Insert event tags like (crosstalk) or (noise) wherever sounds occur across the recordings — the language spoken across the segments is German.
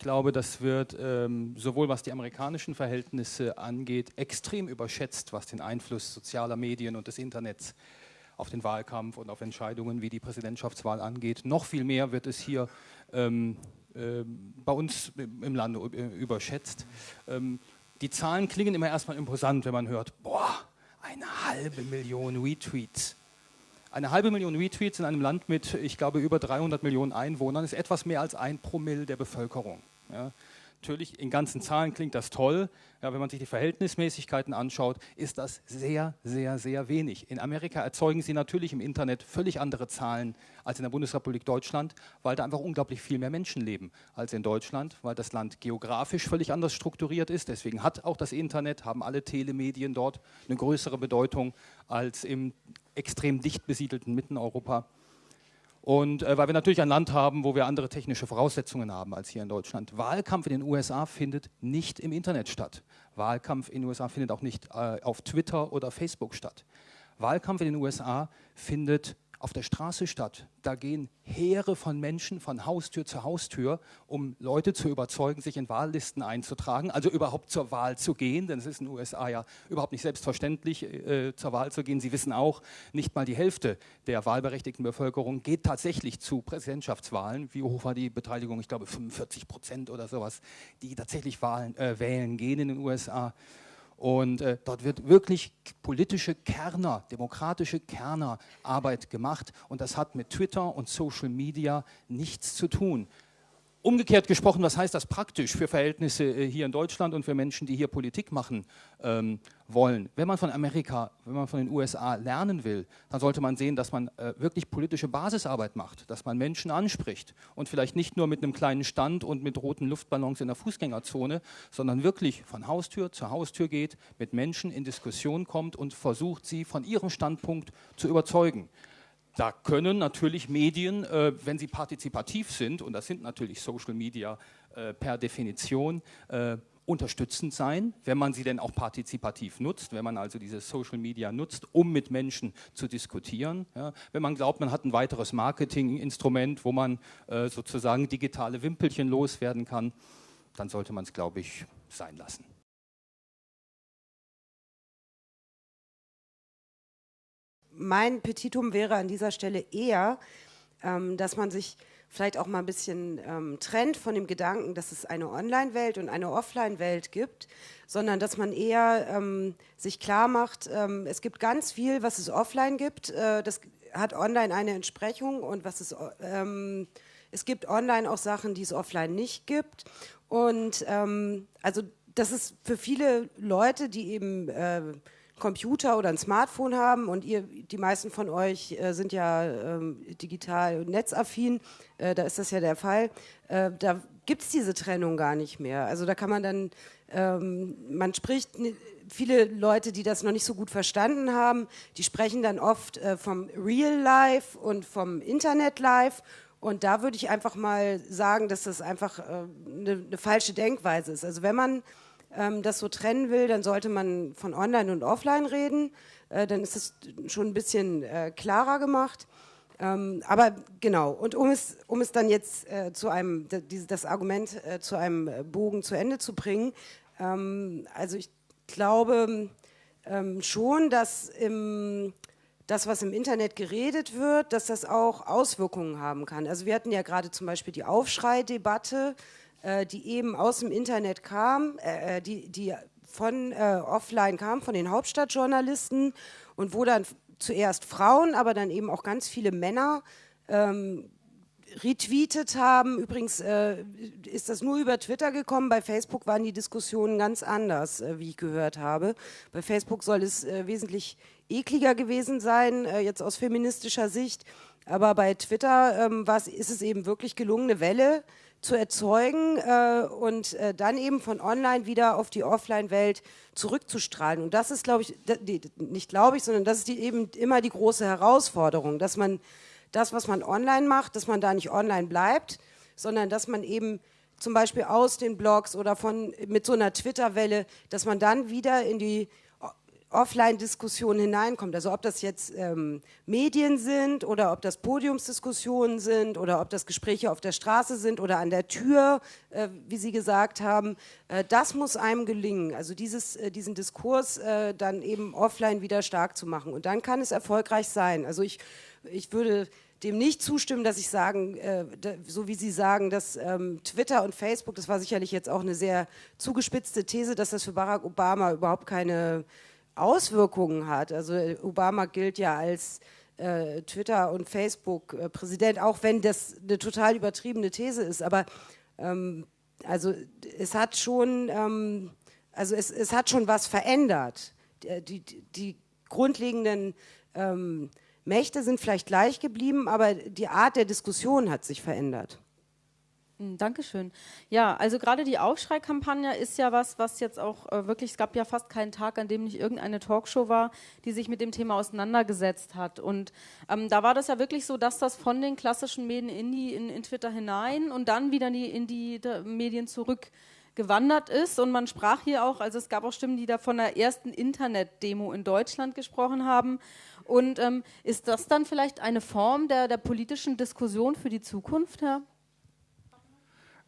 glaube, das wird ähm, sowohl was die amerikanischen Verhältnisse angeht, extrem überschätzt, was den Einfluss sozialer Medien und des Internets auf den Wahlkampf und auf Entscheidungen wie die Präsidentschaftswahl angeht. Noch viel mehr wird es hier ähm, äh, bei uns im Lande überschätzt. Ähm, die Zahlen klingen immer erstmal imposant, wenn man hört, boah, eine halbe Million Retweets. Eine halbe Million Retweets in einem Land mit, ich glaube, über 300 Millionen Einwohnern ist etwas mehr als ein Promille der Bevölkerung. Ja. Natürlich, in ganzen Zahlen klingt das toll. Ja, wenn man sich die Verhältnismäßigkeiten anschaut, ist das sehr, sehr, sehr wenig. In Amerika erzeugen sie natürlich im Internet völlig andere Zahlen als in der Bundesrepublik Deutschland, weil da einfach unglaublich viel mehr Menschen leben als in Deutschland, weil das Land geografisch völlig anders strukturiert ist. Deswegen hat auch das Internet, haben alle Telemedien dort eine größere Bedeutung als im extrem dicht besiedelten Mitteneuropa. Und äh, weil wir natürlich ein Land haben, wo wir andere technische Voraussetzungen haben als hier in Deutschland. Wahlkampf in den USA findet nicht im Internet statt. Wahlkampf in den USA findet auch nicht äh, auf Twitter oder Facebook statt. Wahlkampf in den USA findet auf der Straße statt. Da gehen Heere von Menschen von Haustür zu Haustür, um Leute zu überzeugen, sich in Wahllisten einzutragen, also überhaupt zur Wahl zu gehen, denn es ist in den USA ja überhaupt nicht selbstverständlich, äh, zur Wahl zu gehen. Sie wissen auch, nicht mal die Hälfte der wahlberechtigten Bevölkerung geht tatsächlich zu Präsidentschaftswahlen. Wie hoch war die Beteiligung? Ich glaube 45 Prozent oder sowas, die tatsächlich Wahlen, äh, wählen gehen in den USA. Und äh, dort wird wirklich politische Kerner, demokratische Kernerarbeit gemacht. Und das hat mit Twitter und Social Media nichts zu tun. Umgekehrt gesprochen, was heißt das praktisch für Verhältnisse äh, hier in Deutschland und für Menschen, die hier Politik machen ähm, wollen? Wenn man von Amerika, wenn man von den USA lernen will, dann sollte man sehen, dass man äh, wirklich politische Basisarbeit macht, dass man Menschen anspricht und vielleicht nicht nur mit einem kleinen Stand und mit roten Luftballons in der Fußgängerzone, sondern wirklich von Haustür zu Haustür geht, mit Menschen in Diskussion kommt und versucht, sie von ihrem Standpunkt zu überzeugen. Da können natürlich Medien, äh, wenn sie partizipativ sind, und das sind natürlich Social Media äh, per Definition, äh, unterstützend sein, wenn man sie denn auch partizipativ nutzt, wenn man also diese Social Media nutzt, um mit Menschen zu diskutieren. Ja, wenn man glaubt, man hat ein weiteres Marketinginstrument, wo man äh, sozusagen digitale Wimpelchen loswerden kann, dann sollte man es, glaube ich, sein lassen. Mein Petitum wäre an dieser Stelle eher, ähm, dass man sich vielleicht auch mal ein bisschen ähm, trennt von dem Gedanken, dass es eine Online-Welt und eine Offline-Welt gibt, sondern dass man eher ähm, sich klar macht, ähm, es gibt ganz viel, was es offline gibt, äh, das hat online eine Entsprechung und was es, ähm, es gibt online auch Sachen, die es offline nicht gibt. Und ähm, also das ist für viele Leute, die eben äh, Computer oder ein Smartphone haben und ihr, die meisten von euch äh, sind ja ähm, digital netzaffin, äh, da ist das ja der Fall, äh, da gibt es diese Trennung gar nicht mehr. Also da kann man dann, ähm, man spricht, viele Leute, die das noch nicht so gut verstanden haben, die sprechen dann oft äh, vom Real Life und vom Internet Life und da würde ich einfach mal sagen, dass das einfach eine äh, ne falsche Denkweise ist. Also wenn man ähm, das so trennen will, dann sollte man von Online und Offline reden. Äh, dann ist es schon ein bisschen äh, klarer gemacht. Ähm, aber genau, und um es, um es dann jetzt äh, zu einem, das Argument äh, zu einem Bogen zu Ende zu bringen, ähm, also ich glaube ähm, schon, dass im, das, was im Internet geredet wird, dass das auch Auswirkungen haben kann. Also wir hatten ja gerade zum Beispiel die Aufschrei-Debatte, äh, die eben aus dem Internet kam, äh, äh, die, die von äh, offline kam, von den Hauptstadtjournalisten und wo dann zuerst Frauen, aber dann eben auch ganz viele Männer ähm, retweetet haben. Übrigens äh, ist das nur über Twitter gekommen. Bei Facebook waren die Diskussionen ganz anders, äh, wie ich gehört habe. Bei Facebook soll es äh, wesentlich ekliger gewesen sein, äh, jetzt aus feministischer Sicht. Aber bei Twitter ähm, ist es eben wirklich gelungen, eine Welle zu erzeugen äh, und äh, dann eben von online wieder auf die Offline-Welt zurückzustrahlen. Und das ist, glaube ich, die, nicht glaube ich, sondern das ist die, eben immer die große Herausforderung, dass man das, was man online macht, dass man da nicht online bleibt, sondern dass man eben zum Beispiel aus den Blogs oder von mit so einer Twitter-Welle, dass man dann wieder in die Offline-Diskussion hineinkommt. Also ob das jetzt ähm, Medien sind oder ob das Podiumsdiskussionen sind oder ob das Gespräche auf der Straße sind oder an der Tür, äh, wie Sie gesagt haben, äh, das muss einem gelingen. Also dieses, äh, diesen Diskurs äh, dann eben offline wieder stark zu machen. Und dann kann es erfolgreich sein. Also ich, ich würde dem nicht zustimmen, dass ich sagen, äh, da, so wie Sie sagen, dass ähm, Twitter und Facebook, das war sicherlich jetzt auch eine sehr zugespitzte These, dass das für Barack Obama überhaupt keine Auswirkungen hat. Also äh, Obama gilt ja als äh, Twitter- und Facebook-Präsident, auch wenn das eine total übertriebene These ist. Aber ähm, also es hat schon, ähm, also es, es hat schon was verändert. Die, die, die grundlegenden ähm, Mächte sind vielleicht gleich geblieben, aber die Art der Diskussion hat sich verändert. Hm, Dankeschön. Ja, also gerade die Aufschrei-Kampagne ist ja was, was jetzt auch äh, wirklich, es gab ja fast keinen Tag, an dem nicht irgendeine Talkshow war, die sich mit dem Thema auseinandergesetzt hat. Und ähm, da war das ja wirklich so, dass das von den klassischen Medien in, die, in, in Twitter hinein und dann wieder in die, in die Medien zurück gewandert ist. Und man sprach hier auch, also es gab auch Stimmen, die da von der ersten Internet-Demo in Deutschland gesprochen haben. Und ähm, ist das dann vielleicht eine Form der, der politischen Diskussion für die Zukunft, Herr?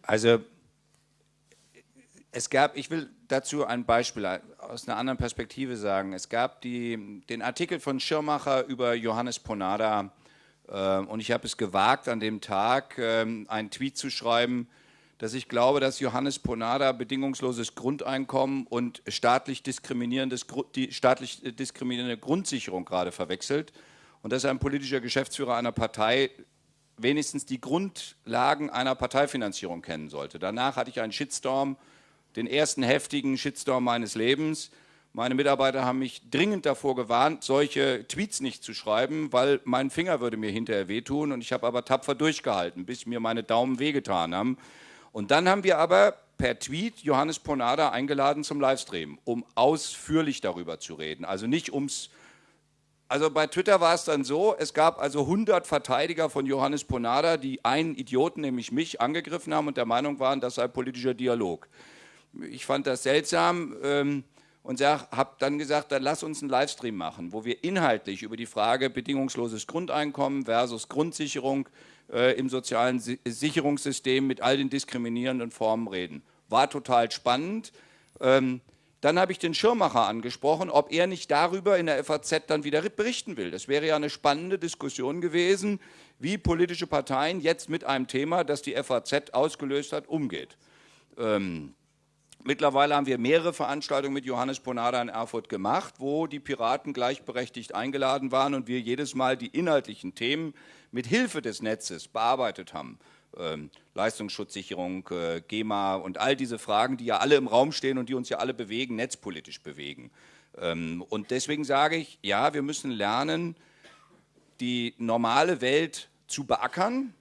Also es gab, ich will dazu ein Beispiel aus einer anderen Perspektive sagen. Es gab die, den Artikel von Schirmacher über Johannes Ponada äh, und ich habe es gewagt, an dem Tag äh, einen Tweet zu schreiben, dass ich glaube, dass Johannes Ponada bedingungsloses Grundeinkommen und staatlich, diskriminierendes, die staatlich diskriminierende Grundsicherung gerade verwechselt und dass ein politischer Geschäftsführer einer Partei wenigstens die Grundlagen einer Parteifinanzierung kennen sollte. Danach hatte ich einen Shitstorm, den ersten heftigen Shitstorm meines Lebens. Meine Mitarbeiter haben mich dringend davor gewarnt, solche Tweets nicht zu schreiben, weil mein Finger würde mir hinterher wehtun und ich habe aber tapfer durchgehalten, bis mir meine Daumen wehgetan haben. Und dann haben wir aber per Tweet Johannes Ponada eingeladen zum Livestream, um ausführlich darüber zu reden. Also nicht ums also bei Twitter war es dann so, es gab also 100 Verteidiger von Johannes Ponada, die einen Idioten, nämlich mich, angegriffen haben und der Meinung waren, das sei politischer Dialog. Ich fand das seltsam ähm, und habe dann gesagt, dann lass uns einen Livestream machen, wo wir inhaltlich über die Frage bedingungsloses Grundeinkommen versus Grundsicherung äh, im sozialen si Sicherungssystem mit all den diskriminierenden Formen reden. War total spannend. Ähm, dann habe ich den Schirmacher angesprochen, ob er nicht darüber in der FAZ dann wieder berichten will. Das wäre ja eine spannende Diskussion gewesen, wie politische Parteien jetzt mit einem Thema, das die FAZ ausgelöst hat, umgeht. Ähm, mittlerweile haben wir mehrere Veranstaltungen mit Johannes Ponada in Erfurt gemacht, wo die Piraten gleichberechtigt eingeladen waren und wir jedes Mal die inhaltlichen Themen mit Hilfe des Netzes bearbeitet haben Leistungsschutzsicherung, äh, GEMA und all diese Fragen, die ja alle im Raum stehen und die uns ja alle bewegen, netzpolitisch bewegen. Ähm, und deswegen sage ich, ja, wir müssen lernen, die normale Welt zu beackern.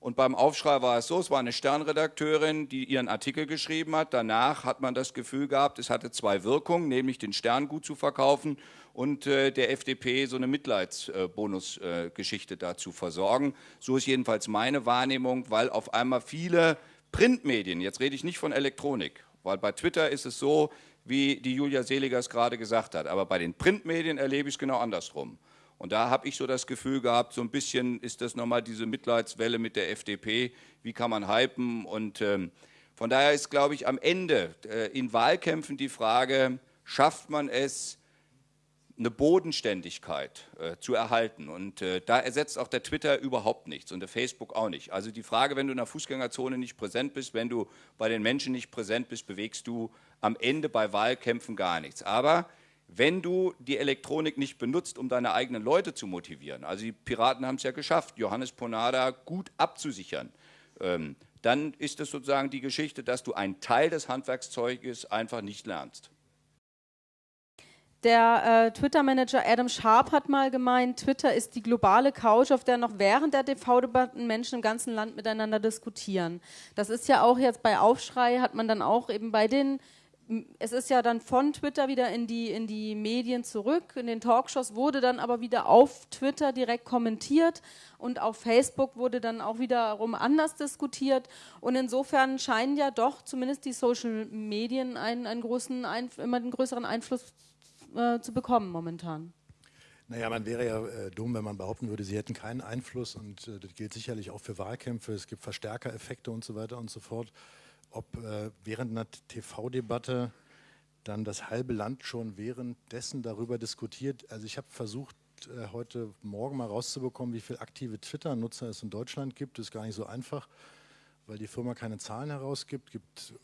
Und beim Aufschrei war es so, es war eine Sternredakteurin, die ihren Artikel geschrieben hat. Danach hat man das Gefühl gehabt, es hatte zwei Wirkungen, nämlich den Stern gut zu verkaufen und äh, der FDP so eine Mitleidsbonusgeschichte äh, dazu versorgen. So ist jedenfalls meine Wahrnehmung, weil auf einmal viele Printmedien, jetzt rede ich nicht von Elektronik, weil bei Twitter ist es so, wie die Julia Seliger es gerade gesagt hat, aber bei den Printmedien erlebe ich es genau andersrum. Und da habe ich so das Gefühl gehabt, so ein bisschen ist das nochmal diese Mitleidswelle mit der FDP, wie kann man hypen und ähm, von daher ist, glaube ich, am Ende äh, in Wahlkämpfen die Frage, schafft man es, eine Bodenständigkeit äh, zu erhalten. Und äh, da ersetzt auch der Twitter überhaupt nichts und der Facebook auch nicht. Also die Frage, wenn du in der Fußgängerzone nicht präsent bist, wenn du bei den Menschen nicht präsent bist, bewegst du am Ende bei Wahlkämpfen gar nichts. Aber wenn du die Elektronik nicht benutzt, um deine eigenen Leute zu motivieren, also die Piraten haben es ja geschafft, Johannes Ponada gut abzusichern, ähm, dann ist es sozusagen die Geschichte, dass du einen Teil des Handwerkszeuges einfach nicht lernst. Der äh, Twitter-Manager Adam Sharp hat mal gemeint, Twitter ist die globale Couch, auf der noch während der TV-Debatten Menschen im ganzen Land miteinander diskutieren. Das ist ja auch jetzt bei Aufschrei, hat man dann auch eben bei den, es ist ja dann von Twitter wieder in die, in die Medien zurück, in den Talkshows wurde dann aber wieder auf Twitter direkt kommentiert und auf Facebook wurde dann auch wiederum anders diskutiert. Und insofern scheinen ja doch zumindest die Social Medien einen, einen großen, immer einen größeren Einfluss zu äh, zu bekommen momentan. Naja, man wäre ja äh, dumm, wenn man behaupten würde, sie hätten keinen Einfluss und äh, das gilt sicherlich auch für Wahlkämpfe. Es gibt Verstärkereffekte und so weiter und so fort. Ob äh, während einer TV-Debatte dann das halbe Land schon währenddessen darüber diskutiert. Also ich habe versucht, äh, heute Morgen mal rauszubekommen, wie viele aktive Twitter-Nutzer es in Deutschland gibt. Das ist gar nicht so einfach, weil die Firma keine Zahlen herausgibt. Gibt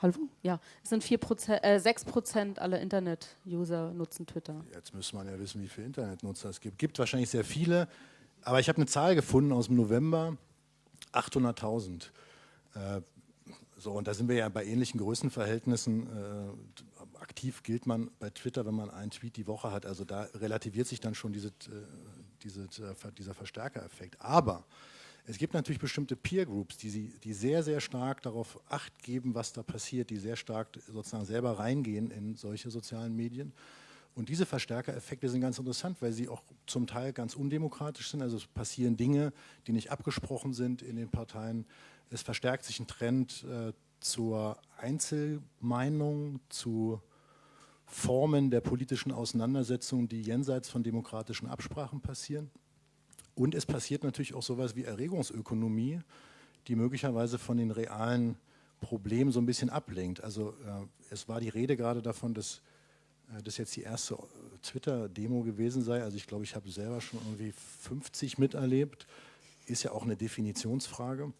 Hallo? Ja, es sind 4%, äh, 6% aller Internet-User nutzen Twitter. Jetzt müsste man ja wissen, wie viele Internetnutzer es gibt. Gibt wahrscheinlich sehr viele, aber ich habe eine Zahl gefunden aus dem November, 800.000. Äh, so, und da sind wir ja bei ähnlichen Größenverhältnissen. Äh, aktiv gilt man bei Twitter, wenn man einen Tweet die Woche hat. Also da relativiert sich dann schon diese, äh, diese, äh, dieser Verstärkereffekt. Aber es gibt natürlich bestimmte Peer Groups, die, die sehr, sehr stark darauf acht geben, was da passiert, die sehr stark sozusagen selber reingehen in solche sozialen Medien. Und diese Verstärkereffekte sind ganz interessant, weil sie auch zum Teil ganz undemokratisch sind. Also es passieren Dinge, die nicht abgesprochen sind in den Parteien. Es verstärkt sich ein Trend äh, zur Einzelmeinung, zu Formen der politischen Auseinandersetzung, die jenseits von demokratischen Absprachen passieren. Und es passiert natürlich auch sowas wie Erregungsökonomie, die möglicherweise von den realen Problemen so ein bisschen ablenkt. Also äh, es war die Rede gerade davon, dass äh, das jetzt die erste Twitter-Demo gewesen sei. Also ich glaube, ich habe selber schon irgendwie 50 miterlebt. Ist ja auch eine Definitionsfrage.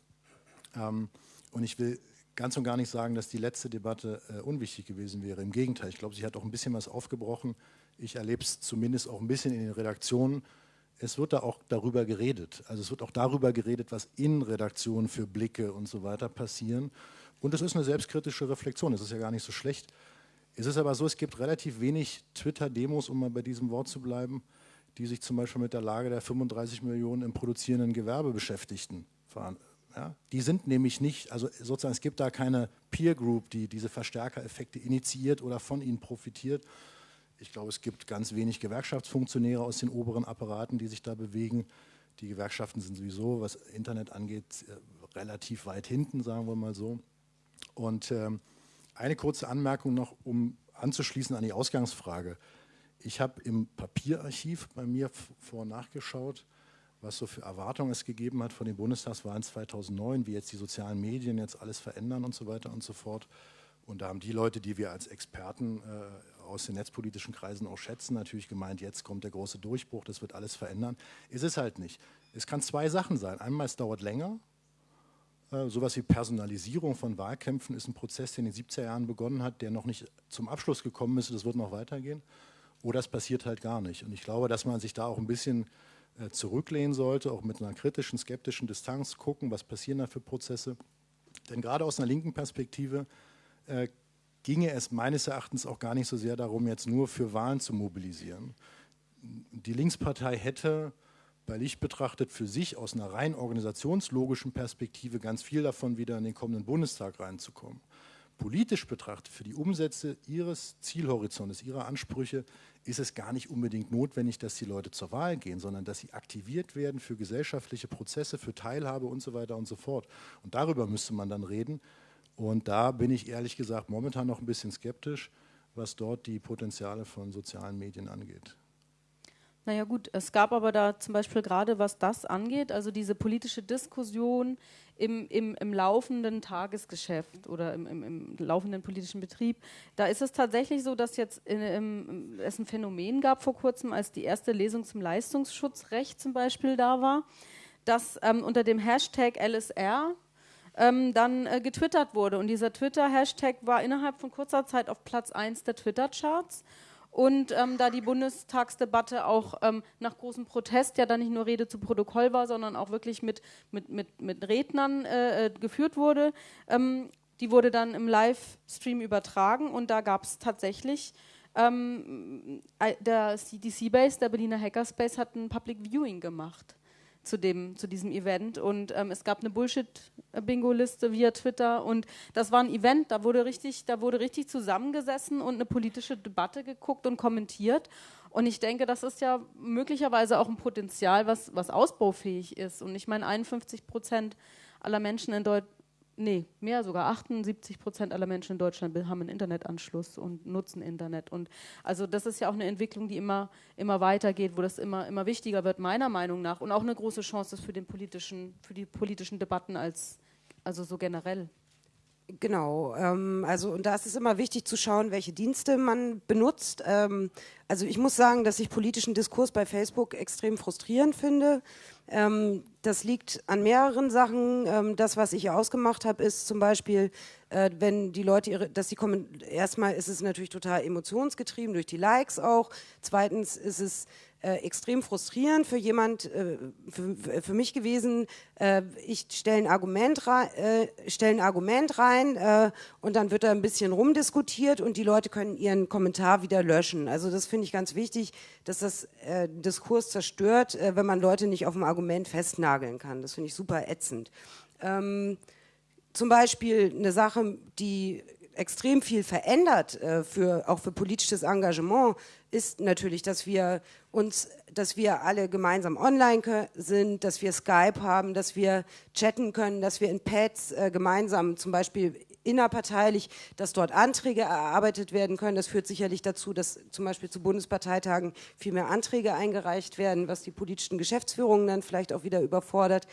Ähm, und ich will ganz und gar nicht sagen, dass die letzte Debatte äh, unwichtig gewesen wäre. Im Gegenteil, ich glaube, sie hat auch ein bisschen was aufgebrochen. Ich erlebe es zumindest auch ein bisschen in den Redaktionen es wird da auch darüber geredet. Also es wird auch darüber geredet, was in Redaktionen für Blicke und so weiter passieren. Und es ist eine selbstkritische Reflexion, das ist ja gar nicht so schlecht. Es ist aber so, es gibt relativ wenig Twitter-Demos, um mal bei diesem Wort zu bleiben, die sich zum Beispiel mit der Lage der 35 Millionen im produzierenden Gewerbe beschäftigten. Ja, die sind nämlich nicht, also sozusagen es gibt da keine Peer Group, die diese Verstärkereffekte initiiert oder von ihnen profitiert, ich glaube, es gibt ganz wenig Gewerkschaftsfunktionäre aus den oberen Apparaten, die sich da bewegen. Die Gewerkschaften sind sowieso, was Internet angeht, äh, relativ weit hinten, sagen wir mal so. Und ähm, eine kurze Anmerkung noch, um anzuschließen an die Ausgangsfrage. Ich habe im Papierarchiv bei mir vor nachgeschaut, was so für Erwartungen es gegeben hat von den Bundestagswahlen 2009, wie jetzt die sozialen Medien jetzt alles verändern und so weiter und so fort. Und da haben die Leute, die wir als Experten äh, aus den netzpolitischen Kreisen auch schätzen, natürlich gemeint, jetzt kommt der große Durchbruch, das wird alles verändern. Ist es halt nicht. Es kann zwei Sachen sein. Einmal, es dauert länger. Äh, sowas wie Personalisierung von Wahlkämpfen ist ein Prozess, der in den 70er Jahren begonnen hat, der noch nicht zum Abschluss gekommen ist. Das wird noch weitergehen. Oder es passiert halt gar nicht. Und ich glaube, dass man sich da auch ein bisschen äh, zurücklehnen sollte, auch mit einer kritischen, skeptischen Distanz gucken, was passieren da für Prozesse. Denn gerade aus einer linken Perspektive äh, ginge es meines Erachtens auch gar nicht so sehr darum, jetzt nur für Wahlen zu mobilisieren. Die Linkspartei hätte bei Licht betrachtet für sich aus einer rein organisationslogischen Perspektive ganz viel davon, wieder in den kommenden Bundestag reinzukommen. Politisch betrachtet, für die Umsätze ihres Zielhorizontes, ihrer Ansprüche, ist es gar nicht unbedingt notwendig, dass die Leute zur Wahl gehen, sondern dass sie aktiviert werden für gesellschaftliche Prozesse, für Teilhabe und so weiter und so fort. Und darüber müsste man dann reden, und da bin ich ehrlich gesagt momentan noch ein bisschen skeptisch, was dort die Potenziale von sozialen Medien angeht. Naja gut, es gab aber da zum Beispiel gerade, was das angeht, also diese politische Diskussion im, im, im laufenden Tagesgeschäft oder im, im, im, laufenden politischen Betrieb, da ist es tatsächlich so, dass jetzt in, es ein Phänomen gab vor kurzem, als die erste Lesung zum Leistungsschutzrecht zum Beispiel da war, dass ähm, unter dem Hashtag LSR ähm, dann äh, getwittert wurde. Und dieser Twitter-Hashtag war innerhalb von kurzer Zeit auf Platz 1 der Twitter-Charts. Und ähm, da die Bundestagsdebatte auch ähm, nach großem Protest ja dann nicht nur Rede zu Protokoll war, sondern auch wirklich mit, mit, mit, mit Rednern äh, äh geführt wurde, ähm, die wurde dann im Livestream übertragen und da gab es tatsächlich ähm, der, die Seabase, der Berliner Hackerspace, hat ein Public Viewing gemacht zu, dem, zu diesem Event. Und ähm, es gab eine Bullshit-Bingo-Liste via Twitter. Und das war ein Event, da wurde, richtig, da wurde richtig zusammengesessen und eine politische Debatte geguckt und kommentiert. Und ich denke, das ist ja möglicherweise auch ein Potenzial, was, was ausbaufähig ist. Und ich meine, 51 Prozent aller Menschen in Deutschland Nee, mehr sogar. 78 Prozent aller Menschen in Deutschland haben einen Internetanschluss und nutzen Internet. Und also das ist ja auch eine Entwicklung, die immer, immer weitergeht, wo das immer, immer wichtiger wird, meiner Meinung nach. Und auch eine große Chance ist für, den politischen, für die politischen Debatten als, also so generell. Genau, ähm, also und da ist es immer wichtig zu schauen, welche Dienste man benutzt. Ähm, also ich muss sagen, dass ich politischen Diskurs bei Facebook extrem frustrierend finde. Ähm, das liegt an mehreren Sachen. Ähm, das, was ich ausgemacht habe, ist zum Beispiel, äh, wenn die Leute ihre, dass sie kommen, erstmal ist es natürlich total emotionsgetrieben durch die Likes auch. Zweitens ist es äh, extrem frustrierend für jemand, äh, für, für, mich gewesen. Äh, ich stelle ein Argument rein, äh, stell ein Argument rein äh, und dann wird da ein bisschen rumdiskutiert und die Leute können ihren Kommentar wieder löschen. Also das finde ich ganz wichtig, dass das Diskurs zerstört, wenn man Leute nicht auf dem Argument festnageln kann. Das finde ich super ätzend. Ähm, zum Beispiel eine Sache, die extrem viel verändert, äh, für, auch für politisches Engagement, ist natürlich, dass wir uns, dass wir alle gemeinsam online sind, dass wir Skype haben, dass wir chatten können, dass wir in Pads äh, gemeinsam zum Beispiel innerparteilich, dass dort Anträge erarbeitet werden können. Das führt sicherlich dazu, dass zum Beispiel zu Bundesparteitagen viel mehr Anträge eingereicht werden, was die politischen Geschäftsführungen dann vielleicht auch wieder überfordert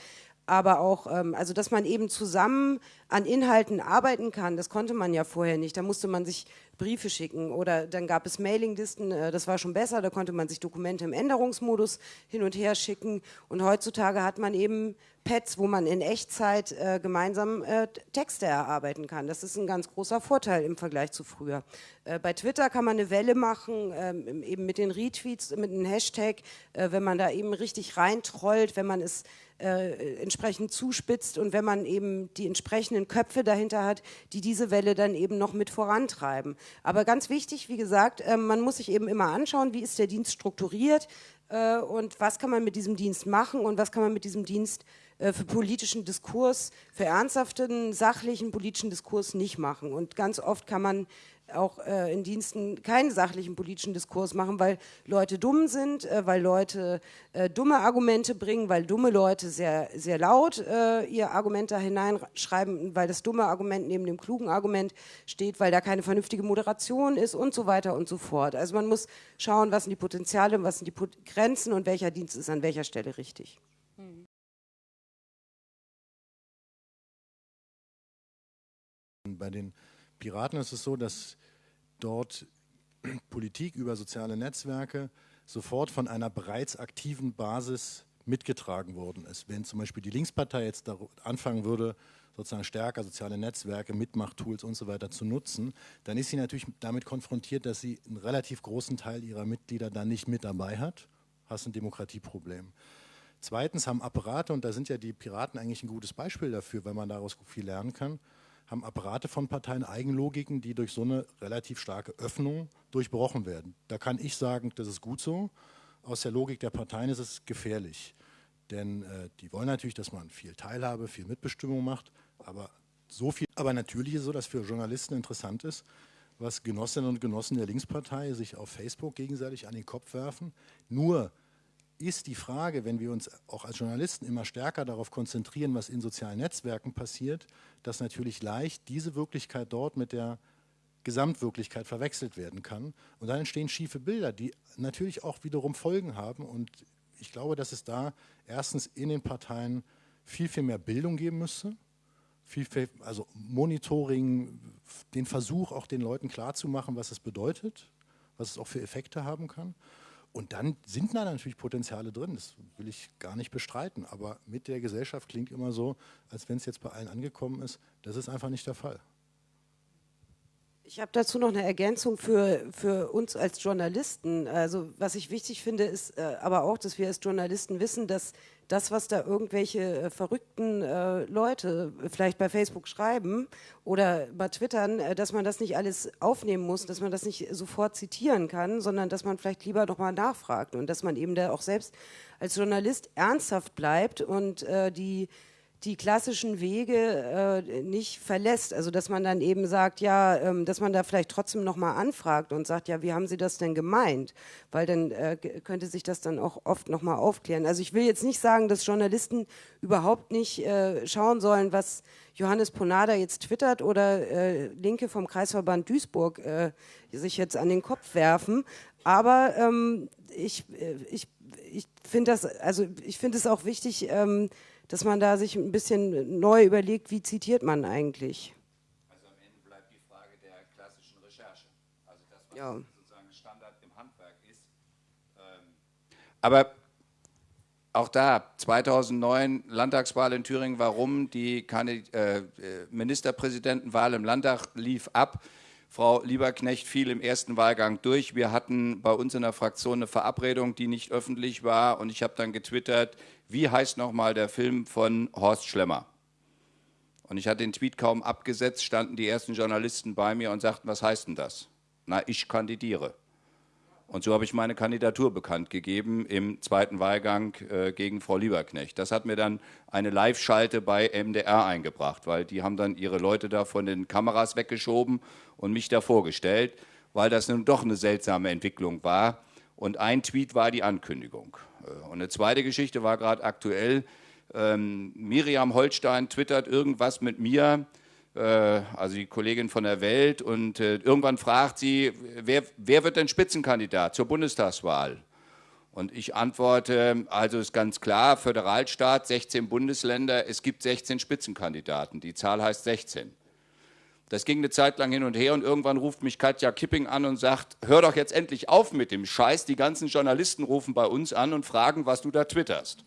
aber auch, ähm, also dass man eben zusammen an Inhalten arbeiten kann, das konnte man ja vorher nicht. Da musste man sich Briefe schicken oder dann gab es Mailinglisten, äh, das war schon besser, da konnte man sich Dokumente im Änderungsmodus hin und her schicken und heutzutage hat man eben Pads, wo man in Echtzeit äh, gemeinsam äh, Texte erarbeiten kann. Das ist ein ganz großer Vorteil im Vergleich zu früher. Äh, bei Twitter kann man eine Welle machen, ähm, eben mit den Retweets, mit einem Hashtag, äh, wenn man da eben richtig reintrollt, wenn man es äh, entsprechend zuspitzt und wenn man eben die entsprechenden Köpfe dahinter hat, die diese Welle dann eben noch mit vorantreiben. Aber ganz wichtig, wie gesagt, äh, man muss sich eben immer anschauen, wie ist der Dienst strukturiert äh, und was kann man mit diesem Dienst machen und was kann man mit diesem Dienst äh, für politischen Diskurs, für ernsthaften, sachlichen politischen Diskurs nicht machen. Und ganz oft kann man auch äh, in Diensten keinen sachlichen politischen Diskurs machen, weil Leute dumm sind, äh, weil Leute äh, dumme Argumente bringen, weil dumme Leute sehr, sehr laut äh, ihr Argument da hineinschreiben, weil das dumme Argument neben dem klugen Argument steht, weil da keine vernünftige Moderation ist und so weiter und so fort. Also man muss schauen, was sind die Potenziale, was sind die Grenzen und welcher Dienst ist an welcher Stelle richtig. Bei den Piraten ist es so, dass dort (clears throat) Politik über soziale Netzwerke sofort von einer bereits aktiven Basis mitgetragen worden ist. Wenn zum Beispiel die Linkspartei jetzt anfangen würde, sozusagen stärker soziale Netzwerke, Mitmachtools und so weiter zu nutzen, dann ist sie natürlich damit konfrontiert, dass sie einen relativ großen Teil ihrer Mitglieder dann nicht mit dabei hat. Hast ein Demokratieproblem. Zweitens haben Apparate, und da sind ja die Piraten eigentlich ein gutes Beispiel dafür, weil man daraus viel lernen kann, haben Apparate von Parteien Eigenlogiken, die durch so eine relativ starke Öffnung durchbrochen werden. Da kann ich sagen, das ist gut so. Aus der Logik der Parteien ist es gefährlich. Denn äh, die wollen natürlich, dass man viel Teilhabe, viel Mitbestimmung macht, aber so viel. Aber natürlich ist es so, dass für Journalisten interessant ist, was Genossinnen und Genossen der Linkspartei sich auf Facebook gegenseitig an den Kopf werfen. Nur ist die Frage, wenn wir uns auch als Journalisten immer stärker darauf konzentrieren, was in sozialen Netzwerken passiert, dass natürlich leicht diese Wirklichkeit dort mit der Gesamtwirklichkeit verwechselt werden kann. Und dann entstehen schiefe Bilder, die natürlich auch wiederum Folgen haben. Und ich glaube, dass es da erstens in den Parteien viel, viel mehr Bildung geben müsste. Viel, viel, also Monitoring, den Versuch, auch den Leuten klarzumachen, was es bedeutet, was es auch für Effekte haben kann. Und dann sind da natürlich Potenziale drin, das will ich gar nicht bestreiten. Aber mit der Gesellschaft klingt immer so, als wenn es jetzt bei allen angekommen ist. Das ist einfach nicht der Fall. Ich habe dazu noch eine Ergänzung für, für uns als Journalisten. Also was ich wichtig finde, ist äh, aber auch, dass wir als Journalisten wissen, dass das, was da irgendwelche äh, verrückten äh, Leute vielleicht bei Facebook schreiben oder bei Twittern, äh, dass man das nicht alles aufnehmen muss, dass man das nicht sofort zitieren kann, sondern dass man vielleicht lieber nochmal nachfragt und dass man eben da auch selbst als Journalist ernsthaft bleibt und äh, die die klassischen Wege äh, nicht verlässt. Also dass man dann eben sagt, ja, ähm, dass man da vielleicht trotzdem nochmal anfragt und sagt, ja, wie haben Sie das denn gemeint? Weil dann äh, könnte sich das dann auch oft nochmal aufklären. Also ich will jetzt nicht sagen, dass Journalisten überhaupt nicht äh, schauen sollen, was Johannes Ponada jetzt twittert oder äh, Linke vom Kreisverband Duisburg äh, sich jetzt an den Kopf werfen. Aber ähm, ich, äh, ich, ich finde das, also ich finde es auch wichtig, ähm, dass man da sich ein bisschen neu überlegt, wie zitiert man eigentlich. Also am Ende bleibt die Frage der klassischen Recherche. Also das, was ja. sozusagen Standard im Handwerk ist. Ähm, aber auch da, 2009 Landtagswahl in Thüringen, warum die äh, Ministerpräsidentenwahl im Landtag lief ab. Frau Lieberknecht fiel im ersten Wahlgang durch. Wir hatten bei uns in der Fraktion eine Verabredung, die nicht öffentlich war. Und ich habe dann getwittert, wie heißt nochmal der Film von Horst Schlemmer? Und ich hatte den Tweet kaum abgesetzt, standen die ersten Journalisten bei mir und sagten, was heißt denn das? Na, ich kandidiere. Und so habe ich meine Kandidatur bekannt gegeben im zweiten Wahlgang äh, gegen Frau Lieberknecht. Das hat mir dann eine Live-Schalte bei MDR eingebracht, weil die haben dann ihre Leute da von den Kameras weggeschoben und mich da vorgestellt, weil das nun doch eine seltsame Entwicklung war. Und ein Tweet war die Ankündigung. Äh, und eine zweite Geschichte war gerade aktuell. Ähm, Miriam Holstein twittert irgendwas mit mir, also die Kollegin von der Welt, und äh, irgendwann fragt sie, wer, wer wird denn Spitzenkandidat zur Bundestagswahl? Und ich antworte, also ist ganz klar, Föderalstaat, 16 Bundesländer, es gibt 16 Spitzenkandidaten. Die Zahl heißt 16. Das ging eine Zeit lang hin und her und irgendwann ruft mich Katja Kipping an und sagt, hör doch jetzt endlich auf mit dem Scheiß, die ganzen Journalisten rufen bei uns an und fragen, was du da twitterst.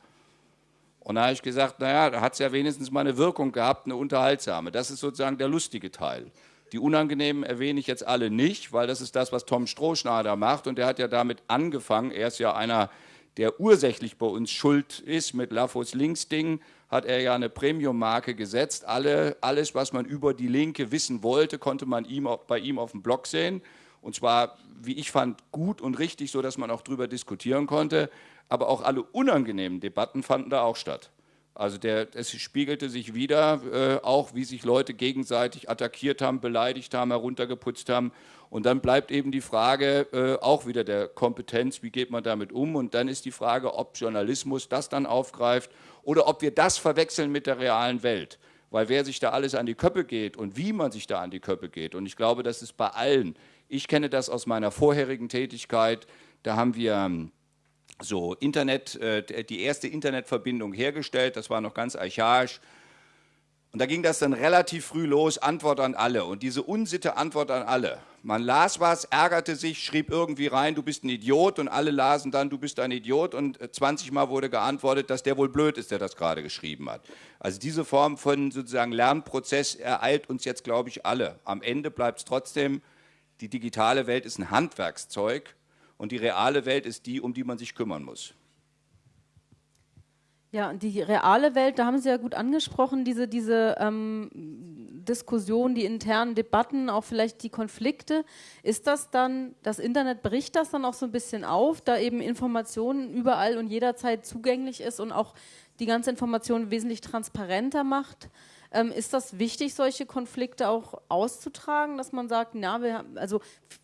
Und da habe ich gesagt, naja, da hat es ja wenigstens mal eine Wirkung gehabt, eine unterhaltsame. Das ist sozusagen der lustige Teil. Die unangenehmen erwähne ich jetzt alle nicht, weil das ist das, was Tom Strohschnader macht und der hat ja damit angefangen, er ist ja einer, der ursächlich bei uns schuld ist mit Lafos Links-Ding, hat er ja eine Premium-Marke gesetzt. Alle, alles, was man über die Linke wissen wollte, konnte man ihm, bei ihm auf dem Blog sehen. Und zwar, wie ich fand, gut und richtig, so dass man auch darüber diskutieren konnte. Aber auch alle unangenehmen Debatten fanden da auch statt. Also der, es spiegelte sich wieder, äh, auch wie sich Leute gegenseitig attackiert haben, beleidigt haben, heruntergeputzt haben. Und dann bleibt eben die Frage äh, auch wieder der Kompetenz, wie geht man damit um? Und dann ist die Frage, ob Journalismus das dann aufgreift oder ob wir das verwechseln mit der realen Welt. Weil wer sich da alles an die Köppe geht und wie man sich da an die Köppe geht, und ich glaube, das ist bei allen. Ich kenne das aus meiner vorherigen Tätigkeit. Da haben wir ähm, so Internet, äh, die erste Internetverbindung hergestellt, das war noch ganz archaisch. Und da ging das dann relativ früh los, Antwort an alle. Und diese Unsitte, Antwort an alle. Man las was, ärgerte sich, schrieb irgendwie rein, du bist ein Idiot. Und alle lasen dann, du bist ein Idiot. Und 20 äh, Mal wurde geantwortet, dass der wohl blöd ist, der das gerade geschrieben hat. Also diese Form von sozusagen Lernprozess ereilt uns jetzt, glaube ich, alle. Am Ende bleibt es trotzdem, die digitale Welt ist ein Handwerkszeug und die reale Welt ist die, um die man sich kümmern muss. Ja, die reale Welt, da haben Sie ja gut angesprochen, diese, diese ähm, Diskussion, die internen Debatten, auch vielleicht die Konflikte. Ist das dann, das Internet bricht das dann auch so ein bisschen auf, da eben Informationen überall und jederzeit zugänglich ist und auch die ganze Information wesentlich transparenter macht? Ähm, ist das wichtig, solche Konflikte auch auszutragen, dass man sagt, na, wir haben, also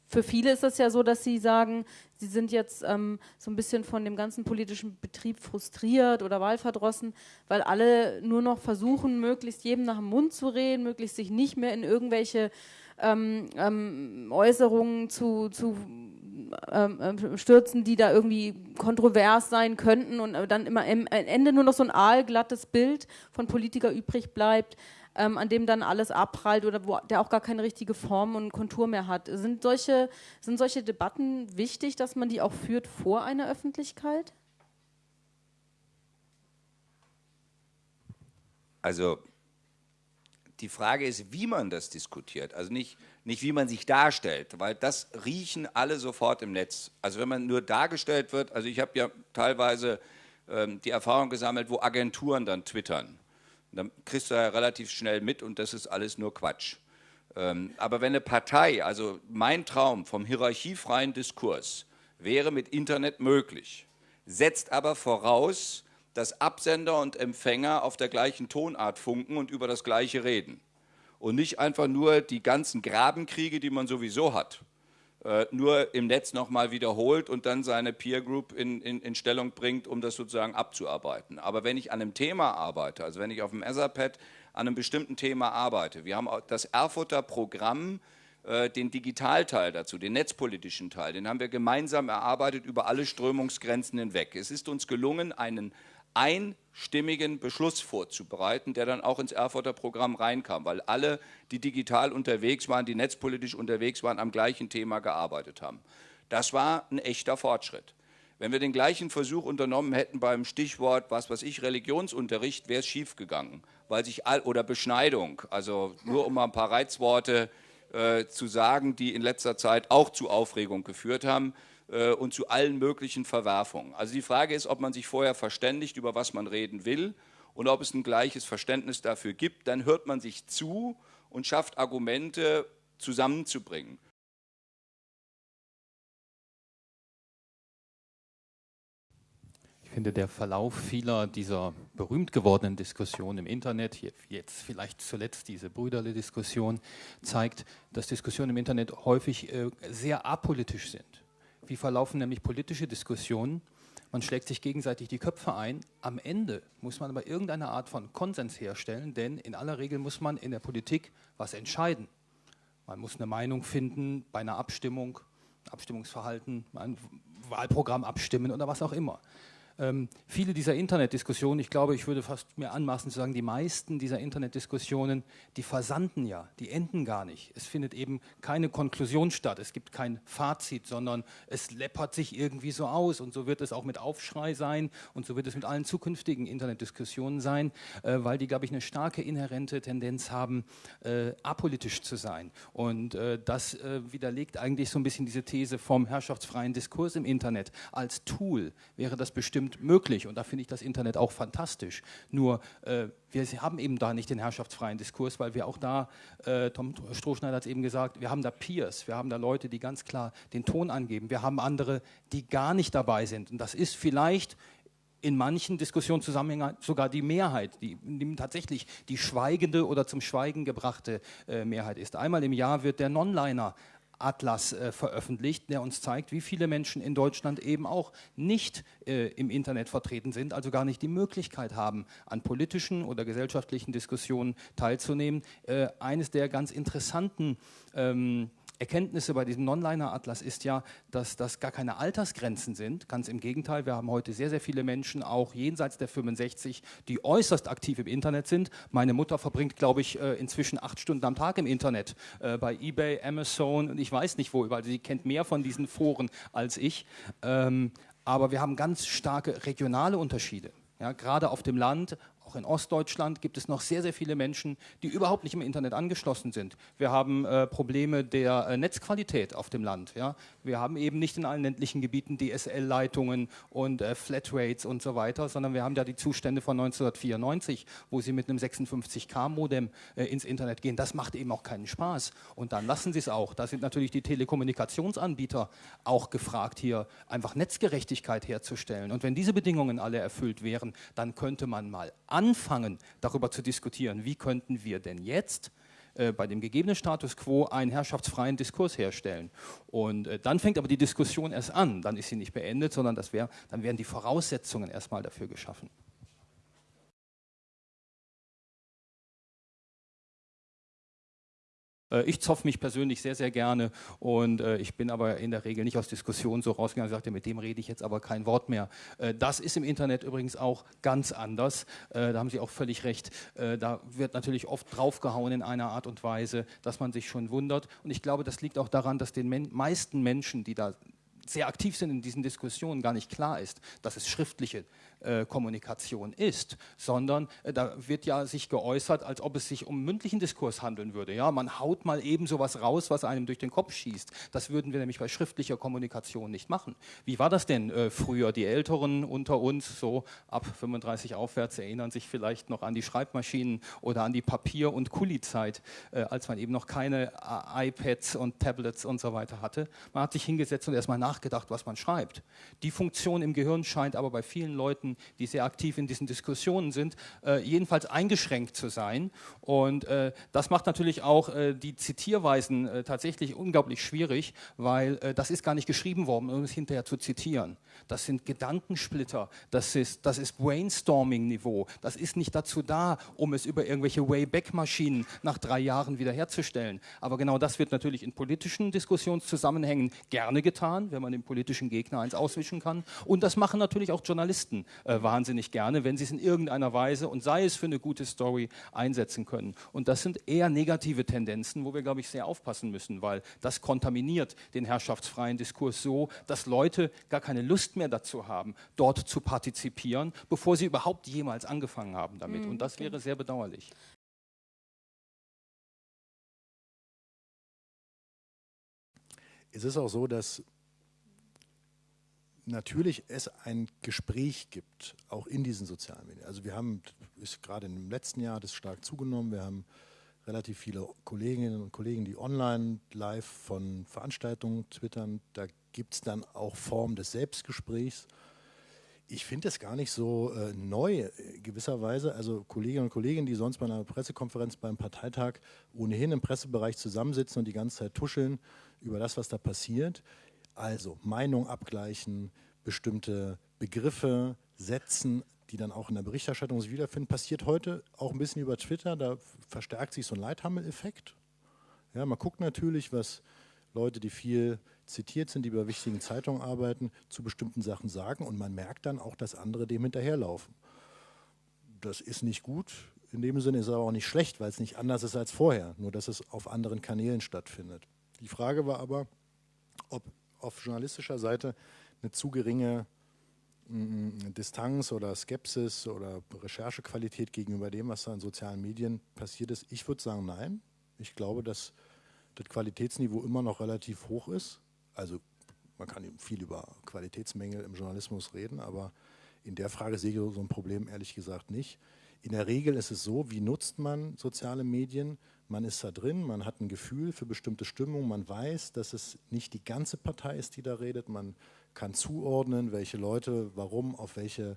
für viele ist das ja so, dass sie sagen, sie sind jetzt ähm, so ein bisschen von dem ganzen politischen Betrieb frustriert oder wahlverdrossen, weil alle nur noch versuchen, möglichst jedem nach dem Mund zu reden, möglichst sich nicht mehr in irgendwelche ähm, ähm, Äußerungen zu, zu ähm, ähm, stürzen, die da irgendwie kontrovers sein könnten und dann immer am Ende nur noch so ein aalglattes Bild von Politiker übrig bleibt, ähm, an dem dann alles abprallt oder wo der auch gar keine richtige Form und Kontur mehr hat. Sind solche, sind solche Debatten wichtig, dass man die auch führt vor einer Öffentlichkeit? Also die Frage ist, wie man das diskutiert. Also nicht, nicht wie man sich darstellt, weil das riechen alle sofort im Netz. Also wenn man nur dargestellt wird, also ich habe ja teilweise ähm, die Erfahrung gesammelt, wo Agenturen dann twittern. dann kriegst du ja relativ schnell mit und das ist alles nur Quatsch. Ähm, aber wenn eine Partei, also mein Traum vom hierarchiefreien Diskurs wäre mit Internet möglich, setzt aber voraus, dass Absender und Empfänger auf der gleichen Tonart funken und über das Gleiche reden. Und nicht einfach nur die ganzen Grabenkriege, die man sowieso hat, äh, nur im Netz nochmal wiederholt und dann seine Peer Group in, in, in, Stellung bringt, um das sozusagen abzuarbeiten. Aber wenn ich an einem Thema arbeite, also wenn ich auf dem Etherpad an einem bestimmten Thema arbeite, wir haben das Erfurter Programm, äh, den Digitalteil dazu, den netzpolitischen Teil, den haben wir gemeinsam erarbeitet über alle Strömungsgrenzen hinweg. Es ist uns gelungen, einen einstimmigen Beschluss vorzubereiten, der dann auch ins Erfurter Programm reinkam, weil alle, die digital unterwegs waren, die netzpolitisch unterwegs waren, am gleichen Thema gearbeitet haben. Das war ein echter Fortschritt. Wenn wir den gleichen Versuch unternommen hätten beim Stichwort, was weiß ich, Religionsunterricht, wäre es schiefgegangen, weil sich all, oder Beschneidung, also nur um mal ein paar Reizworte äh, zu sagen, die in letzter Zeit auch zu Aufregung geführt haben und zu allen möglichen Verwerfungen. Also die Frage ist, ob man sich vorher verständigt, über was man reden will und ob es ein gleiches Verständnis dafür gibt. Dann hört man sich zu und schafft Argumente zusammenzubringen. Ich finde, der Verlauf vieler dieser berühmt gewordenen Diskussionen im Internet, jetzt vielleicht zuletzt diese Brüderle-Diskussion, zeigt, dass Diskussionen im Internet häufig äh, sehr apolitisch sind. Wie verlaufen nämlich politische Diskussionen? Man schlägt sich gegenseitig die Köpfe ein. Am Ende muss man aber irgendeine Art von Konsens herstellen, denn in aller Regel muss man in der Politik was entscheiden. Man muss eine Meinung finden bei einer Abstimmung, Abstimmungsverhalten, ein Wahlprogramm abstimmen oder was auch immer. Ähm, viele dieser Internetdiskussionen, ich glaube, ich würde fast mir anmaßen zu sagen, die meisten dieser Internetdiskussionen, die versanden ja, die enden gar nicht. Es findet eben keine Konklusion statt, es gibt kein Fazit, sondern es läppert sich irgendwie so aus und so wird es auch mit Aufschrei sein und so wird es mit allen zukünftigen Internetdiskussionen sein, äh, weil die, glaube ich, eine starke inhärente Tendenz haben, äh, apolitisch zu sein. Und äh, das äh, widerlegt eigentlich so ein bisschen diese These vom herrschaftsfreien Diskurs im Internet. Als Tool wäre das bestimmt bestimmt möglich und da finde ich das Internet auch fantastisch. Nur äh, wir haben eben da nicht den herrschaftsfreien Diskurs, weil wir auch da, äh, Tom Strohschneider hat es eben gesagt, wir haben da Peers, wir haben da Leute, die ganz klar den Ton angeben. Wir haben andere, die gar nicht dabei sind. Und das ist vielleicht in manchen Diskussionszusammenhängen sogar die Mehrheit, die, die, tatsächlich die schweigende oder zum Schweigen gebrachte äh, Mehrheit ist. Einmal im Jahr wird der Nonliner Atlas äh, veröffentlicht, der uns zeigt, wie viele Menschen in Deutschland eben auch nicht äh, im Internet vertreten sind, also gar nicht die Möglichkeit haben, an politischen oder gesellschaftlichen Diskussionen teilzunehmen. Äh, eines der ganz interessanten ähm, Erkenntnisse bei diesem Non-Liner-Atlas ist ja, dass das gar keine Altersgrenzen sind. Ganz im Gegenteil, wir haben heute sehr, sehr viele Menschen, auch jenseits der 65, die äußerst aktiv im Internet sind. Meine Mutter verbringt, glaube ich, äh, inzwischen acht Stunden am Tag im Internet, äh, bei eBay, Amazon und ich weiß nicht wo, weil sie kennt mehr von diesen Foren als ich. Ähm, aber wir haben ganz starke regionale Unterschiede. Ja, gerade auf dem Land, auch in Ostdeutschland gibt es noch sehr, sehr viele Menschen, die überhaupt nicht im Internet angeschlossen sind. Wir haben äh, Probleme der äh, Netzqualität auf dem Land. Ja? Wir haben eben nicht in allen ländlichen Gebieten DSL-Leitungen und äh, Flatrates und so weiter, sondern wir haben ja die Zustände von 1994, wo sie mit einem 56K-Modem äh, ins Internet gehen. Das macht eben auch keinen Spaß. Und dann lassen sie es auch. Da sind natürlich die Telekommunikationsanbieter auch gefragt, hier einfach Netzgerechtigkeit herzustellen. Und wenn diese Bedingungen alle erfüllt wären, dann könnte man mal anfangen, darüber zu diskutieren, wie könnten wir denn jetzt äh, bei dem gegebenen Status quo einen herrschaftsfreien Diskurs herstellen. Und äh, dann fängt aber die Diskussion erst an, dann ist sie nicht beendet, sondern das wär, dann werden die Voraussetzungen erstmal dafür geschaffen. Ich zopf mich persönlich sehr, sehr gerne und äh, ich bin aber in der Regel nicht aus Diskussionen so rausgegangen und sagte, mit dem rede ich jetzt aber kein Wort mehr. Äh, das ist im Internet übrigens auch ganz anders. Da haben Sie auch völlig recht. Da wird natürlich oft draufgehauen in einer Art und Weise, dass man sich schon wundert. Und ich glaube, das liegt auch daran, dass den meisten Menschen, die da sehr aktiv sind in diesen Diskussionen, gar nicht klar ist, dass es schriftliche äh, Kommunikation ist, sondern äh, da wird ja sich geäußert, als ob es sich um mündlichen Diskurs handeln würde. Ja, man haut mal eben sowas raus, was einem durch den Kopf schießt. Das würden wir nämlich bei schriftlicher Kommunikation nicht machen. Wie war das denn äh, früher? Die Älteren unter uns, so ab 35 aufwärts, erinnern sich vielleicht noch an die Schreibmaschinen oder an die Papier- und Kuli-Zeit, als man eben noch keine iPads und Tablets und so weiter hatte. Man hat sich hingesetzt und erstmal nach nachgedacht, was man schreibt. Die Funktion im Gehirn scheint aber bei vielen Leuten, die sehr aktiv in diesen Diskussionen sind, äh, jedenfalls eingeschränkt zu sein. Und äh, das macht natürlich auch äh, die Zitierweisen äh, tatsächlich unglaublich schwierig, weil äh, das ist gar nicht geschrieben worden, um es hinterher zu zitieren. Das sind Gedankensplitter, das ist, das ist Brainstorming-Niveau. Das ist nicht dazu da, um es über irgendwelche Wayback-Maschinen nach drei Jahren wiederherzustellen. Aber genau das wird natürlich in politischen Diskussionszusammenhängen gerne getan, wenn man dem politischen Gegner eins auswischen kann. Und das machen natürlich auch Journalisten äh, wahnsinnig gerne, wenn sie es in irgendeiner Weise und sei es für eine gute Story einsetzen können. Und das sind eher negative Tendenzen, wo wir, glaube ich, sehr aufpassen müssen, weil das kontaminiert den herrschaftsfreien Diskurs so, dass Leute gar keine Lust mehr dazu haben, dort zu partizipieren, bevor sie überhaupt jemals angefangen haben damit. Mhm, und das wäre sehr bedauerlich. Es ist auch so, dass natürlich es ein Gespräch gibt, auch in diesen sozialen Medien. Also wir haben, ist gerade im letzten Jahr das stark zugenommen, wir haben relativ viele Kolleginnen und Kollegen, die online live von Veranstaltungen twittern. Da gibt es dann auch Formen des Selbstgesprächs. Ich finde es gar nicht so äh, neu, äh, gewisserweise. Also Kolleginnen und Kollegen, die sonst bei einer Pressekonferenz beim Parteitag ohnehin im Pressebereich zusammensitzen und die ganze Zeit tuscheln über das, was da passiert. Also Meinung abgleichen, bestimmte Begriffe setzen, die dann auch in der Berichterstattung sich wiederfinden, passiert heute auch ein bisschen über Twitter. Da verstärkt sich so ein Leithammel-Effekt. Ja, man guckt natürlich, was Leute, die viel zitiert sind, die bei wichtigen Zeitungen arbeiten, zu bestimmten Sachen sagen und man merkt dann auch, dass andere dem hinterherlaufen. Das ist nicht gut. In dem Sinne ist es aber auch nicht schlecht, weil es nicht anders ist als vorher, nur dass es auf anderen Kanälen stattfindet. Die Frage war aber, ob auf journalistischer Seite eine zu geringe Distanz oder Skepsis oder Recherchequalität gegenüber dem, was da in sozialen Medien passiert ist? Ich würde sagen, nein. Ich glaube, dass das Qualitätsniveau immer noch relativ hoch ist. Also man kann viel über Qualitätsmängel im Journalismus reden, aber in der Frage sehe ich so ein Problem ehrlich gesagt nicht. In der Regel ist es so, wie nutzt man soziale Medien? Man ist da drin, man hat ein Gefühl für bestimmte Stimmung, man weiß, dass es nicht die ganze Partei ist, die da redet, man kann zuordnen, welche Leute warum auf welche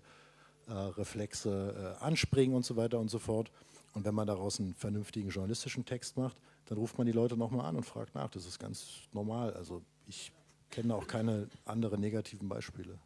äh, Reflexe äh, anspringen und so weiter und so fort. Und wenn man daraus einen vernünftigen journalistischen Text macht, dann ruft man die Leute nochmal an und fragt nach. Das ist ganz normal. Also ich kenne auch keine anderen negativen Beispiele.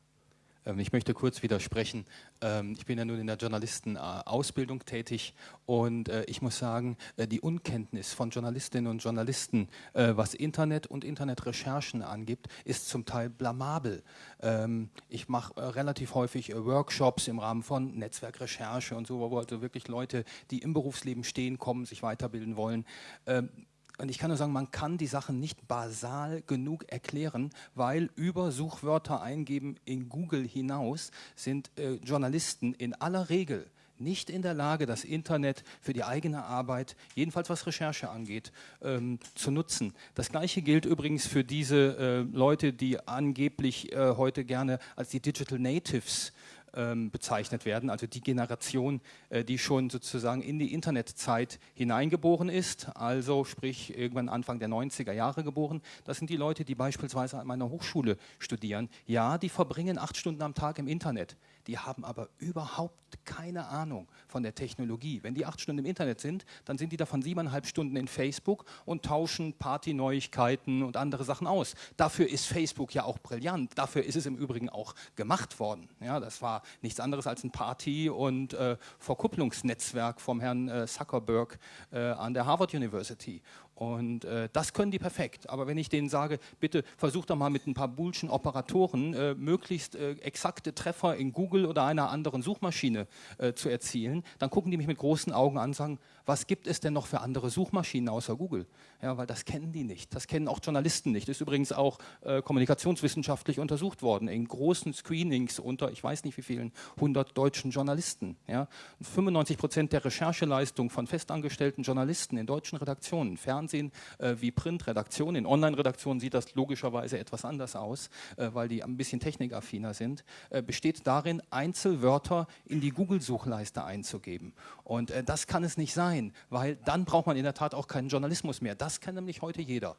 Ähm, ich möchte kurz widersprechen. Ähm, ich bin ja nun in der Journalistenausbildung tätig und äh, ich muss sagen, äh, die Unkenntnis von Journalistinnen und Journalisten, äh, was Internet und Internetrecherchen angibt, ist zum Teil blamabel. Ähm, ich mache relativ häufig Workshops im Rahmen von Netzwerkrecherche und so, wo also wirklich Leute, die im Berufsleben stehen, kommen, sich weiterbilden wollen und ich kann nur sagen, man kann die Sachen nicht basal genug erklären, weil über Suchwörter eingeben in Google hinaus sind äh, Journalisten in aller Regel nicht in der Lage, das Internet für die eigene Arbeit, jedenfalls was Recherche angeht, ähm, zu nutzen. Das gleiche gilt übrigens für diese äh, Leute, die angeblich äh, heute gerne als die Digital Natives bezeichnet werden, also die Generation, äh, die schon sozusagen in die Internetzeit hineingeboren ist, also sprich irgendwann Anfang der 90er Jahre geboren. Das sind die Leute, die beispielsweise an meiner Hochschule studieren. Ja, die verbringen acht Stunden am Tag im Internet die haben aber überhaupt keine Ahnung von der Technologie. Wenn die acht Stunden im Internet sind, dann sind die davon siebeneinhalb Stunden in Facebook und tauschen Partyneuigkeiten und andere Sachen aus. Dafür ist Facebook ja auch brillant. Dafür ist es im Übrigen auch gemacht worden. Ja, das war nichts anderes als ein Party- und äh, Verkupplungsnetzwerk vom Herrn äh, Zuckerberg äh, an der Harvard University. Und äh, das können die perfekt. Aber wenn ich denen sage, bitte versuch doch mal mit ein paar Boolschen Operatoren äh, möglichst äh, exakte Treffer in Google oder einer anderen Suchmaschine äh, zu erzielen, dann gucken die mich mit großen Augen an und sagen, was gibt es denn noch für andere Suchmaschinen außer Google? Ja, weil das kennen die nicht. Das kennen auch Journalisten nicht. Das ist übrigens auch äh, kommunikationswissenschaftlich untersucht worden in großen Screenings unter, ich weiß nicht wie vielen, 100 deutschen Journalisten. Ja. 95 Prozent der Rechercheleistung von festangestellten Journalisten in deutschen Redaktionen, Fernsehen äh, wie Printredaktionen, in Online-Redaktionen sieht das logischerweise etwas anders aus, äh, weil die ein bisschen technikaffiner sind, äh, besteht darin, Einzelwörter in die Google-Suchleiste einzugeben. Und äh, das kann es nicht sein sein, weil dann braucht man in der Tat auch keinen Journalismus mehr. Das kann nämlich heute jeder.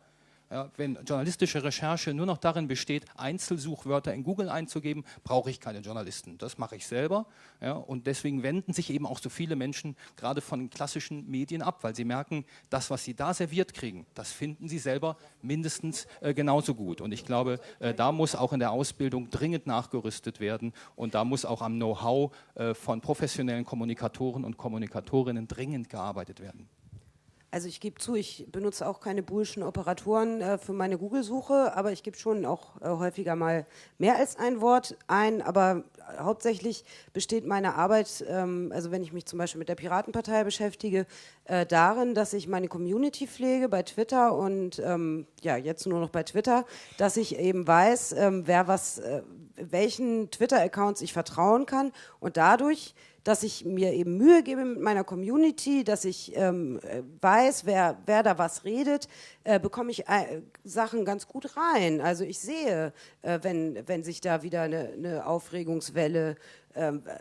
Wenn journalistische Recherche nur noch darin besteht, Einzelsuchwörter in Google einzugeben, brauche ich keine Journalisten. Das mache ich selber. Ja, und deswegen wenden sich eben auch so viele Menschen gerade von klassischen Medien ab, weil sie merken, das, was sie da serviert kriegen, das finden sie selber mindestens äh, genauso gut. Und ich glaube, äh, da muss auch in der Ausbildung dringend nachgerüstet werden und da muss auch am Know-how äh, von professionellen Kommunikatoren und Kommunikatorinnen dringend gearbeitet werden. Also ich gebe zu, ich benutze auch keine boolschen Operatoren äh, für meine Google-Suche, aber ich gebe schon auch äh, häufiger mal mehr als ein Wort ein. Aber hauptsächlich besteht meine Arbeit, ähm, also wenn ich mich zum Beispiel mit der Piratenpartei beschäftige, äh, darin, dass ich meine Community pflege bei Twitter und ähm, ja jetzt nur noch bei Twitter, dass ich eben weiß, ähm, wer was, äh, welchen Twitter-Accounts ich vertrauen kann und dadurch dass ich mir eben Mühe gebe mit meiner Community, dass ich ähm, äh, weiß, wer, wer da was redet, äh, bekomme ich äh, Sachen ganz gut rein. Also ich sehe, äh, wenn, wenn sich da wieder eine, eine Aufregungswelle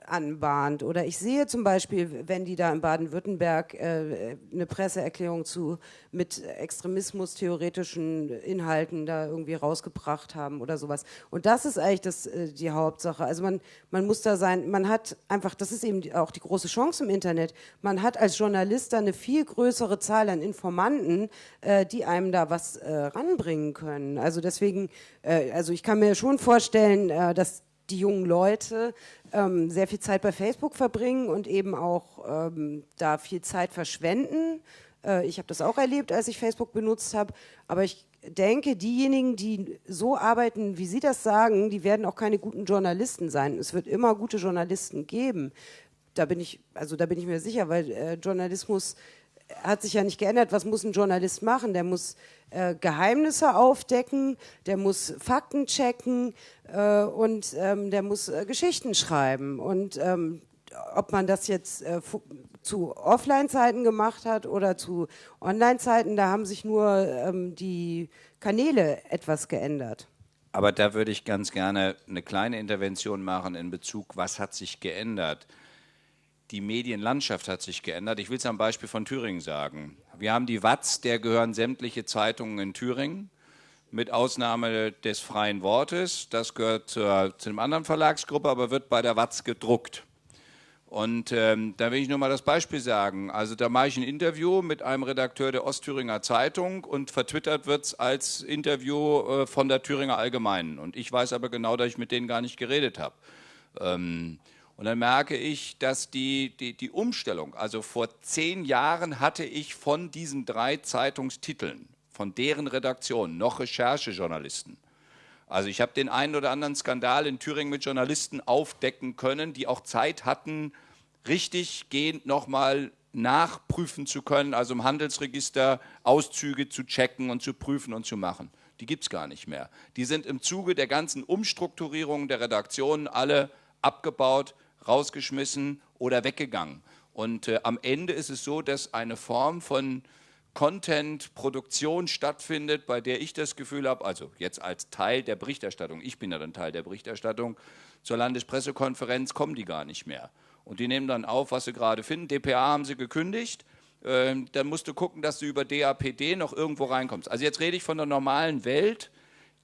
anbahnt. Oder ich sehe zum Beispiel, wenn die da in Baden-Württemberg äh, eine Presseerklärung zu mit extremismus-theoretischen Inhalten da irgendwie rausgebracht haben oder sowas. Und das ist eigentlich das, äh, die Hauptsache. Also man, man muss da sein, man hat einfach, das ist eben auch die große Chance im Internet, man hat als Journalist da eine viel größere Zahl an Informanten, äh, die einem da was äh, ranbringen können. Also deswegen, äh, also ich kann mir schon vorstellen, äh, dass die jungen Leute ähm, sehr viel Zeit bei Facebook verbringen und eben auch ähm, da viel Zeit verschwenden. Äh, ich habe das auch erlebt, als ich Facebook benutzt habe. Aber ich denke, diejenigen, die so arbeiten, wie Sie das sagen, die werden auch keine guten Journalisten sein. Es wird immer gute Journalisten geben. Da bin ich, also da bin ich mir sicher, weil äh, Journalismus hat sich ja nicht geändert. Was muss ein Journalist machen? Der muss äh, Geheimnisse aufdecken, der muss Fakten checken äh, und ähm, der muss äh, Geschichten schreiben. Und ähm, ob man das jetzt äh, zu Offline-Zeiten gemacht hat oder zu Online-Zeiten, da haben sich nur ähm, die Kanäle etwas geändert. Aber da würde ich ganz gerne eine kleine Intervention machen in Bezug, was hat sich geändert die Medienlandschaft hat sich geändert. Ich will es am Beispiel von Thüringen sagen. Wir haben die Watz, der gehören sämtliche Zeitungen in Thüringen, mit Ausnahme des freien Wortes. Das gehört zur, zu einer anderen Verlagsgruppe, aber wird bei der Watz gedruckt. Und ähm, da will ich nur mal das Beispiel sagen. Also da mache ich ein Interview mit einem Redakteur der Ostthüringer Zeitung und vertwittert wird es als Interview äh, von der Thüringer Allgemeinen. Und ich weiß aber genau, dass ich mit denen gar nicht geredet habe. Ähm, und dann merke ich, dass die, die, die Umstellung, also vor zehn Jahren hatte ich von diesen drei Zeitungstiteln, von deren Redaktion, noch Recherchejournalisten. Also ich habe den einen oder anderen Skandal in Thüringen mit Journalisten aufdecken können, die auch Zeit hatten, richtig gehend nochmal nachprüfen zu können, also im Handelsregister Auszüge zu checken und zu prüfen und zu machen. Die gibt es gar nicht mehr. Die sind im Zuge der ganzen Umstrukturierung der Redaktionen alle abgebaut, rausgeschmissen oder weggegangen. Und äh, am Ende ist es so, dass eine Form von Content-Produktion stattfindet, bei der ich das Gefühl habe, also jetzt als Teil der Berichterstattung, ich bin ja dann Teil der Berichterstattung, zur Landespressekonferenz kommen die gar nicht mehr. Und die nehmen dann auf, was sie gerade finden. DPA haben sie gekündigt. Ähm, dann musst du gucken, dass du über DAPD noch irgendwo reinkommst. Also jetzt rede ich von der normalen Welt,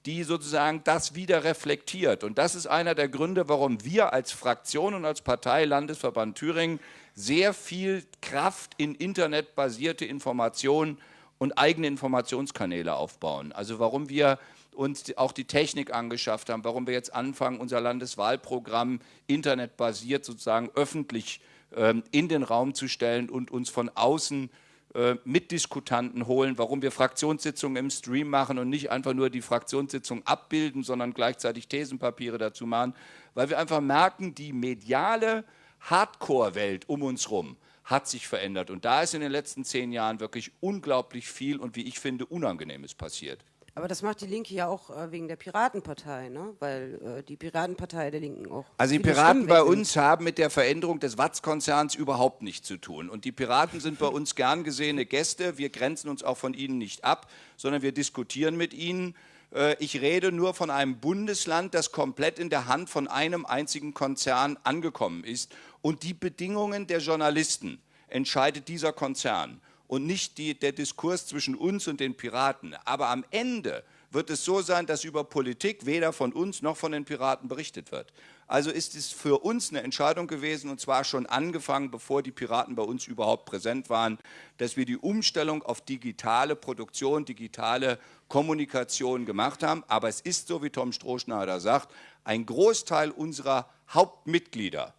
die sozusagen das wieder reflektiert. Und das ist einer der Gründe, warum wir als Fraktion und als Partei Landesverband Thüringen sehr viel Kraft in internetbasierte Informationen und eigene Informationskanäle aufbauen. Also warum wir uns auch die Technik angeschafft haben, warum wir jetzt anfangen, unser Landeswahlprogramm internetbasiert sozusagen öffentlich ähm, in den Raum zu stellen und uns von außen äh, äh, Mitdiskutanten holen, warum wir Fraktionssitzungen im Stream machen und nicht einfach nur die Fraktionssitzung abbilden, sondern gleichzeitig Thesenpapiere dazu machen, weil wir einfach merken, die mediale Hardcore-Welt um uns herum hat sich verändert. Und da ist in den letzten zehn Jahren wirklich unglaublich viel und wie ich finde, Unangenehmes passiert. Aber das macht die Linke ja auch äh, wegen der Piratenpartei, ne? weil äh, die Piratenpartei der Linken auch. Also die Piraten bei uns haben mit der Veränderung des Watz-Konzerns überhaupt nichts zu tun. Und die Piraten sind bei uns gern gesehene Gäste. Wir grenzen uns auch von ihnen nicht ab, sondern wir diskutieren mit ihnen. Äh, ich rede nur von einem Bundesland, das komplett in der Hand von einem einzigen Konzern angekommen ist. Und die Bedingungen der Journalisten entscheidet dieser Konzern. Und nicht die, der Diskurs zwischen uns und den Piraten. Aber am Ende wird es so sein, dass über Politik weder von uns noch von den Piraten berichtet wird. Also ist es für uns eine Entscheidung gewesen, und zwar schon angefangen, bevor die Piraten bei uns überhaupt präsent waren, dass wir die Umstellung auf digitale Produktion, digitale Kommunikation gemacht haben. Aber es ist so, wie Tom Strohschneider sagt, ein Großteil unserer Hauptmitglieder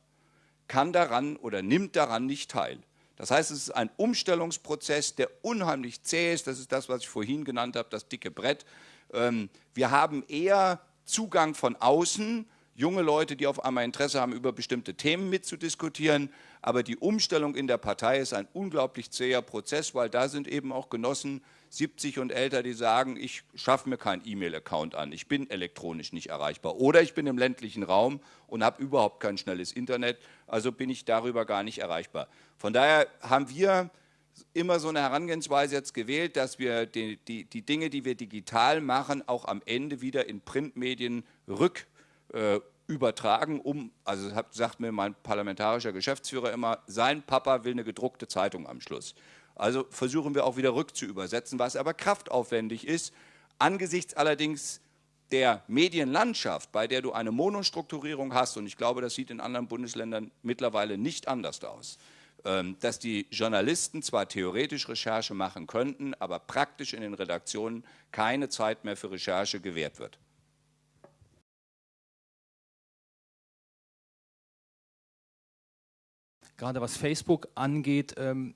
kann daran oder nimmt daran nicht teil. Das heißt, es ist ein Umstellungsprozess, der unheimlich zäh ist. Das ist das, was ich vorhin genannt habe, das dicke Brett. Ähm, wir haben eher Zugang von außen, junge Leute, die auf einmal Interesse haben, über bestimmte Themen mitzudiskutieren. Aber die Umstellung in der Partei ist ein unglaublich zäher Prozess, weil da sind eben auch Genossen 70 und älter, die sagen, ich schaffe mir keinen E-Mail-Account an, ich bin elektronisch nicht erreichbar. Oder ich bin im ländlichen Raum und habe überhaupt kein schnelles Internet, also bin ich darüber gar nicht erreichbar. Von daher haben wir immer so eine Herangehensweise jetzt gewählt, dass wir die, die, die Dinge, die wir digital machen, auch am Ende wieder in Printmedien rück äh, übertragen, um, also sagt mir mein parlamentarischer Geschäftsführer immer, sein Papa will eine gedruckte Zeitung am Schluss. Also versuchen wir auch wieder rückzuübersetzen, was aber kraftaufwendig ist, angesichts allerdings der Medienlandschaft, bei der du eine Monostrukturierung hast, und ich glaube, das sieht in anderen Bundesländern mittlerweile nicht anders aus, ähm, dass die Journalisten zwar theoretisch Recherche machen könnten, aber praktisch in den Redaktionen keine Zeit mehr für Recherche gewährt wird. Gerade was Facebook angeht, ähm,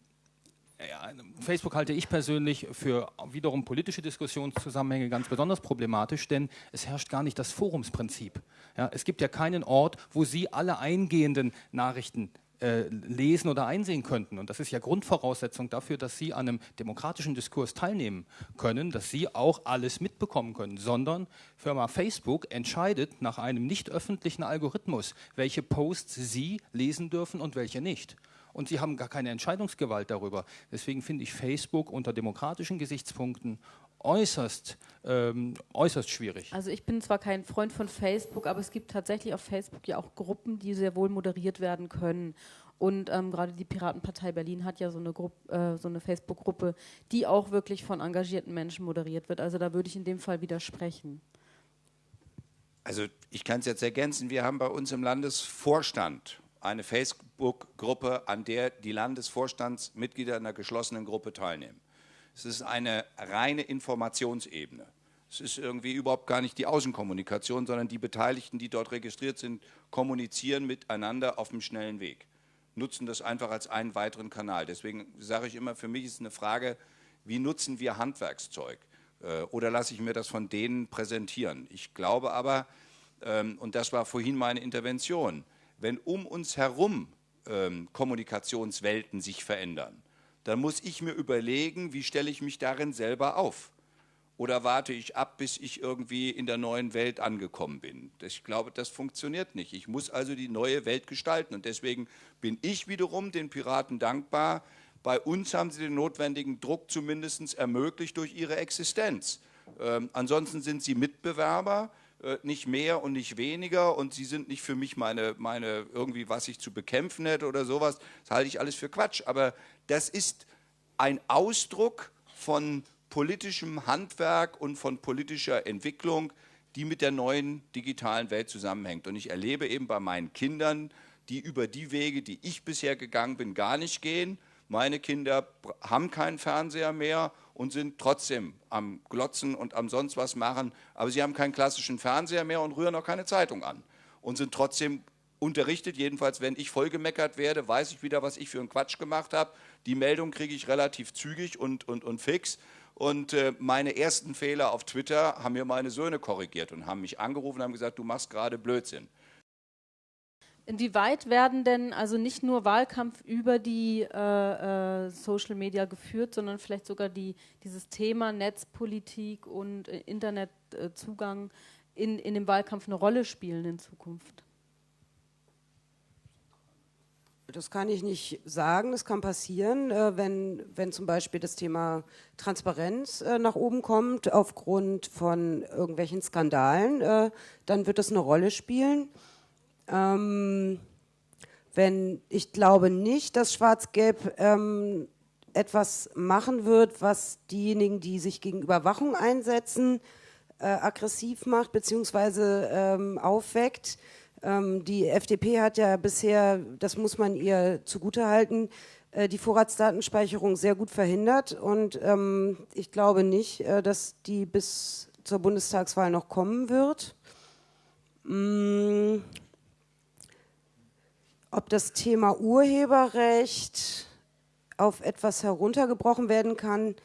Facebook halte ich persönlich für wiederum politische Diskussionszusammenhänge ganz besonders problematisch, denn es herrscht gar nicht das Forumsprinzip. Ja, es gibt ja keinen Ort, wo Sie alle eingehenden Nachrichten äh, lesen oder einsehen könnten. Und das ist ja Grundvoraussetzung dafür, dass Sie an einem demokratischen Diskurs teilnehmen können, dass Sie auch alles mitbekommen können, sondern Firma Facebook entscheidet nach einem nicht öffentlichen Algorithmus, welche Posts Sie lesen dürfen und welche nicht und sie haben gar keine Entscheidungsgewalt darüber. Deswegen finde ich Facebook unter demokratischen Gesichtspunkten äußerst, ähm, äußerst schwierig. Also ich bin zwar kein Freund von Facebook, aber es gibt tatsächlich auf Facebook ja auch Gruppen, die sehr wohl moderiert werden können. Und ähm, gerade die Piratenpartei Berlin hat ja so eine, äh, so eine Facebook-Gruppe, die auch wirklich von engagierten Menschen moderiert wird. Also da würde ich in dem Fall widersprechen. Also ich kann es jetzt ergänzen, wir haben bei uns im Landesvorstand eine Facebook-Gruppe, an der die Landesvorstandsmitglieder einer geschlossenen Gruppe teilnehmen. Es ist eine reine Informationsebene. Es ist irgendwie überhaupt gar nicht die Außenkommunikation, sondern die Beteiligten, die dort registriert sind, kommunizieren miteinander auf dem schnellen Weg, nutzen das einfach als einen weiteren Kanal. Deswegen sage ich immer, für mich ist eine Frage, wie nutzen wir Handwerkszeug? Äh, oder lasse ich mir das von denen präsentieren? Ich glaube aber, ähm, und das war vorhin meine Intervention, wenn um uns herum ähm, Kommunikationswelten sich verändern, dann muss ich mir überlegen, wie stelle ich mich darin selber auf. Oder warte ich ab, bis ich irgendwie in der neuen Welt angekommen bin? Ich glaube, das funktioniert nicht. Ich muss also die neue Welt gestalten. Und deswegen bin ich wiederum den Piraten dankbar. Bei uns haben sie den notwendigen Druck zumindest ermöglicht durch ihre Existenz. Ähm, ansonsten sind sie Mitbewerber nicht mehr und nicht weniger und sie sind nicht für mich meine, meine irgendwie, was ich zu bekämpfen hätte oder sowas. Das halte ich alles für Quatsch. Aber das ist ein Ausdruck von politischem Handwerk und von politischer Entwicklung, die mit der neuen digitalen Welt zusammenhängt. Und ich erlebe eben bei meinen Kindern, die über die Wege, die ich bisher gegangen bin, gar nicht gehen. Meine Kinder haben keinen Fernseher mehr und sind trotzdem am Glotzen und am sonst was machen, aber sie haben keinen klassischen Fernseher mehr und rühren auch keine Zeitung an und sind trotzdem unterrichtet. Jedenfalls, wenn ich vollgemeckert werde, weiß ich wieder, was ich für einen Quatsch gemacht habe. Die Meldung kriege ich relativ zügig und, und, und fix. Und äh, meine ersten Fehler auf Twitter haben mir meine Söhne korrigiert und haben mich angerufen und haben gesagt, du machst gerade Blödsinn. Inwieweit werden denn also nicht nur Wahlkampf über die äh, äh, Social Media geführt, sondern vielleicht sogar die, dieses Thema Netzpolitik und äh, Internetzugang in, in dem Wahlkampf eine Rolle spielen in Zukunft? Das kann ich nicht sagen, das kann passieren, äh, wenn, wenn zum Beispiel das Thema Transparenz äh, nach oben kommt aufgrund von irgendwelchen Skandalen, äh, dann wird das eine Rolle spielen. Ähm, wenn, ich glaube nicht, dass Schwarz-Gelb ähm, etwas machen wird, was diejenigen, die sich gegen Überwachung einsetzen, äh, aggressiv macht bzw. Ähm, aufweckt. Ähm, die FDP hat ja bisher, das muss man ihr zugutehalten, äh, die Vorratsdatenspeicherung sehr gut verhindert und ähm, ich glaube nicht, äh, dass die bis zur Bundestagswahl noch kommen wird. Mm. Ob das Thema Urheberrecht auf etwas heruntergebrochen werden kann,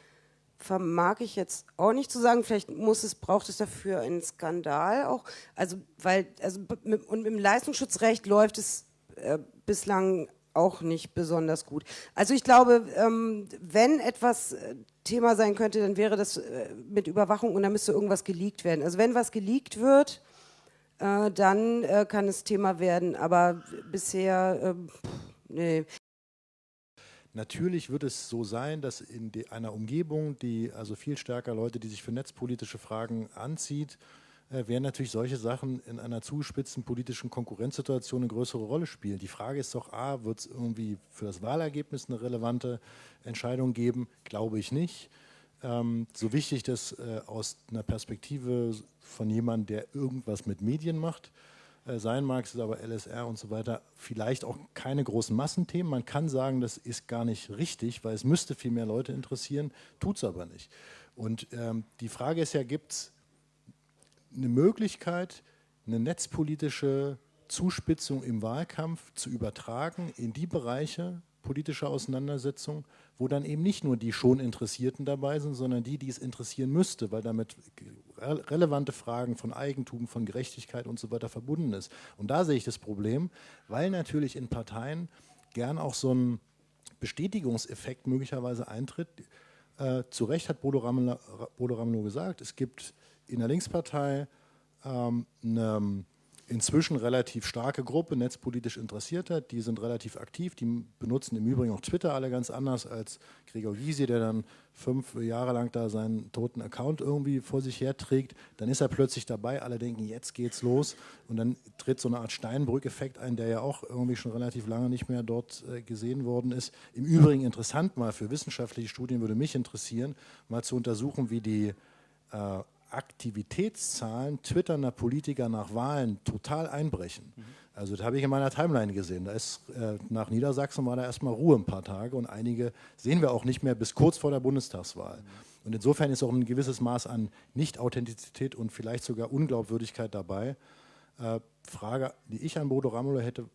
vermag ich jetzt auch nicht zu sagen. Vielleicht muss es, braucht es dafür einen Skandal auch. Also, weil, also, mit, im Leistungsschutzrecht läuft es äh, bislang auch nicht besonders gut. Also ich glaube, ähm, wenn etwas äh, Thema sein könnte, dann wäre das äh, mit Überwachung und da müsste irgendwas geleakt werden. Also wenn was geleakt wird, äh, dann äh, kann es Thema werden, aber bisher, ähm, nee. Natürlich wird es so sein, dass in einer Umgebung, die also viel stärker Leute, die sich für netzpolitische Fragen anzieht, äh, werden natürlich solche Sachen in einer zugespitzten politischen Konkurrenzsituation eine größere Rolle spielen. Die Frage ist doch, a, wird es irgendwie für das Wahlergebnis eine relevante Entscheidung geben? Glaube ich nicht. Ähm, so wichtig das äh, aus einer Perspektive von jemandem, der irgendwas mit Medien macht, äh, sein mag, ist aber LSR und so weiter, vielleicht auch keine großen Massenthemen. Man kann sagen, das ist gar nicht richtig, weil es müsste viel mehr Leute interessieren, tut es aber nicht. Und ähm, die Frage ist ja, gibt es eine Möglichkeit, eine netzpolitische Zuspitzung im Wahlkampf zu übertragen in die Bereiche politischer Auseinandersetzung, wo dann eben nicht nur die schon Interessierten dabei sind, sondern die, die es interessieren müsste, weil damit relevante Fragen von Eigentum, von Gerechtigkeit und so weiter verbunden ist. Und da sehe ich das Problem, weil natürlich in Parteien gern auch so ein Bestätigungseffekt möglicherweise eintritt. Äh, zu Recht hat Bodo Ramelow gesagt, es gibt in der Linkspartei ähm, eine inzwischen relativ starke Gruppe netzpolitisch Interessierter, die sind relativ aktiv, die benutzen im Übrigen auch Twitter alle ganz anders als Gregor Gysi, der dann fünf Jahre lang da seinen toten Account irgendwie vor sich her trägt, dann ist er plötzlich dabei, alle denken, jetzt geht's los. Und dann tritt so eine Art Steinbrück-Effekt ein, der ja auch irgendwie schon relativ lange nicht mehr dort äh, gesehen worden ist. Im Übrigen interessant mal für wissenschaftliche Studien würde mich interessieren, mal zu untersuchen, wie die äh, Aktivitätszahlen twitternder Politiker nach Wahlen total einbrechen. Mhm. Also das habe ich in meiner Timeline gesehen. Da ist äh, nach Niedersachsen war da erstmal Ruhe ein paar Tage und einige sehen wir auch nicht mehr bis kurz vor der Bundestagswahl. Mhm. Und insofern ist auch ein gewisses Maß an Nicht-Authentizität und vielleicht sogar Unglaubwürdigkeit dabei. Äh, Frage, die ich an Bodo Ramelow hätte,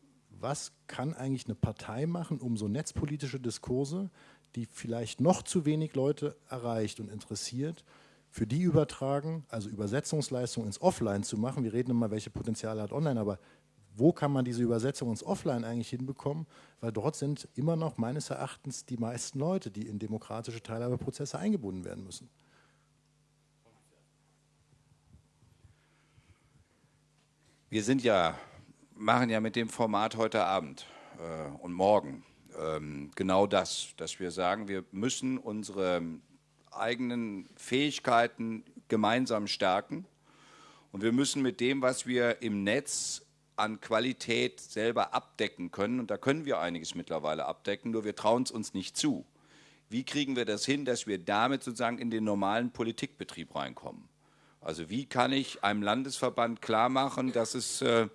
was kann eigentlich eine Partei machen, um so netzpolitische Diskurse, die vielleicht noch zu wenig Leute erreicht und interessiert, für die übertragen, also Übersetzungsleistung ins Offline zu machen. Wir reden immer, welche Potenziale hat online, aber wo kann man diese Übersetzung ins Offline eigentlich hinbekommen? Weil dort sind immer noch meines Erachtens die meisten Leute, die in demokratische Teilhabeprozesse eingebunden werden müssen. Wir sind ja, machen ja mit dem Format heute Abend äh, und morgen ähm, genau das, dass wir sagen, wir müssen unsere eigenen Fähigkeiten gemeinsam stärken. Und wir müssen mit dem, was wir im Netz an Qualität selber abdecken können, und da können wir einiges mittlerweile abdecken, nur wir trauen es uns nicht zu. Wie kriegen wir das hin, dass wir damit sozusagen in den normalen Politikbetrieb reinkommen? Also wie kann ich einem Landesverband klar machen, dass es äh,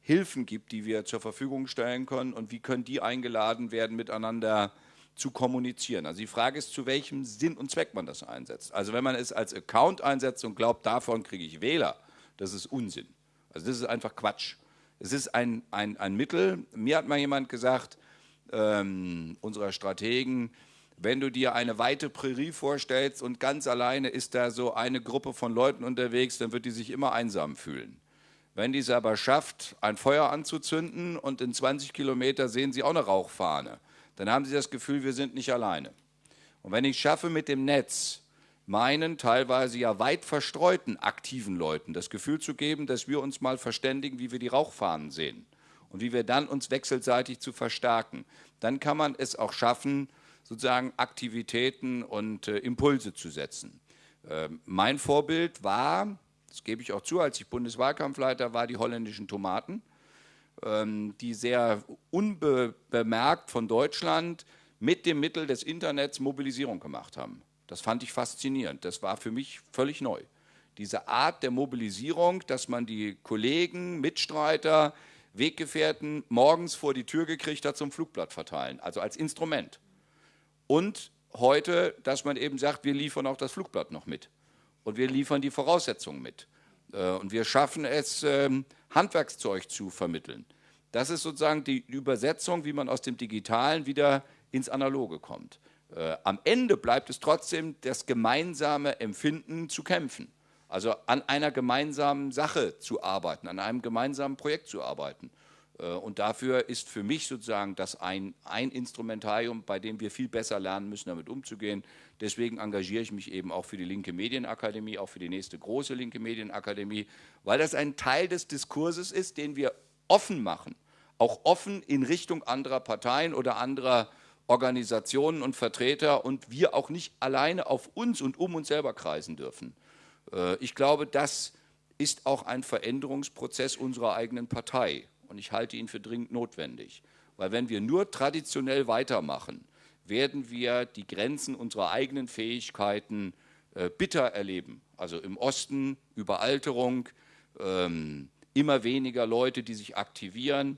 Hilfen gibt, die wir zur Verfügung stellen können und wie können die eingeladen werden, miteinander äh, zu kommunizieren. Also die Frage ist, zu welchem Sinn und Zweck man das einsetzt. Also wenn man es als Account einsetzt und glaubt, davon kriege ich Wähler, das ist Unsinn. Also das ist einfach Quatsch. Es ist ein, ein, ein Mittel. Mir hat mal jemand gesagt, ähm, unserer Strategen, wenn du dir eine weite Prärie vorstellst und ganz alleine ist da so eine Gruppe von Leuten unterwegs, dann wird die sich immer einsam fühlen. Wenn die es aber schafft, ein Feuer anzuzünden und in 20 Kilometer sehen sie auch eine Rauchfahne, dann haben sie das Gefühl, wir sind nicht alleine. Und wenn ich schaffe mit dem Netz, meinen teilweise ja weit verstreuten aktiven Leuten das Gefühl zu geben, dass wir uns mal verständigen, wie wir die Rauchfahnen sehen und wie wir dann uns wechselseitig zu verstärken, dann kann man es auch schaffen, sozusagen Aktivitäten und äh, Impulse zu setzen. Äh, mein Vorbild war, das gebe ich auch zu, als ich Bundeswahlkampfleiter war, die holländischen Tomaten. Ähm, die sehr unbemerkt von Deutschland mit dem Mittel des Internets Mobilisierung gemacht haben. Das fand ich faszinierend. Das war für mich völlig neu. Diese Art der Mobilisierung, dass man die Kollegen, Mitstreiter, Weggefährten morgens vor die Tür gekriegt hat zum Flugblatt verteilen, also als Instrument. Und heute, dass man eben sagt, wir liefern auch das Flugblatt noch mit. Und wir liefern die Voraussetzungen mit. Äh, und wir schaffen es, ähm, Handwerkszeug zu vermitteln. Das ist sozusagen die Übersetzung, wie man aus dem Digitalen wieder ins Analoge kommt. Äh, am Ende bleibt es trotzdem das gemeinsame Empfinden zu kämpfen. Also an einer gemeinsamen Sache zu arbeiten, an einem gemeinsamen Projekt zu arbeiten. Äh, und dafür ist für mich sozusagen das ein, ein Instrumentarium, bei dem wir viel besser lernen müssen, damit umzugehen. Deswegen engagiere ich mich eben auch für die Linke Medienakademie, auch für die nächste große Linke Medienakademie, weil das ein Teil des Diskurses ist, den wir offen machen, auch offen in Richtung anderer Parteien oder anderer Organisationen und Vertreter und wir auch nicht alleine auf uns und um uns selber kreisen dürfen. Äh, ich glaube, das ist auch ein Veränderungsprozess unserer eigenen Partei und ich halte ihn für dringend notwendig. Weil wenn wir nur traditionell weitermachen, werden wir die Grenzen unserer eigenen Fähigkeiten äh, bitter erleben. Also im Osten Überalterung, ähm, immer weniger Leute, die sich aktivieren,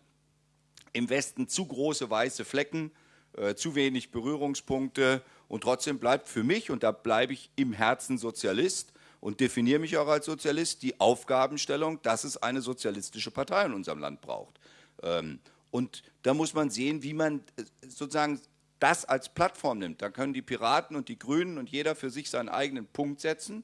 im Westen zu große weiße Flecken, äh, zu wenig Berührungspunkte und trotzdem bleibt für mich, und da bleibe ich im Herzen Sozialist, und definiere mich auch als Sozialist, die Aufgabenstellung, dass es eine sozialistische Partei in unserem Land braucht. Ähm, und da muss man sehen, wie man äh, sozusagen das als Plattform nimmt. Da können die Piraten und die Grünen und jeder für sich seinen eigenen Punkt setzen.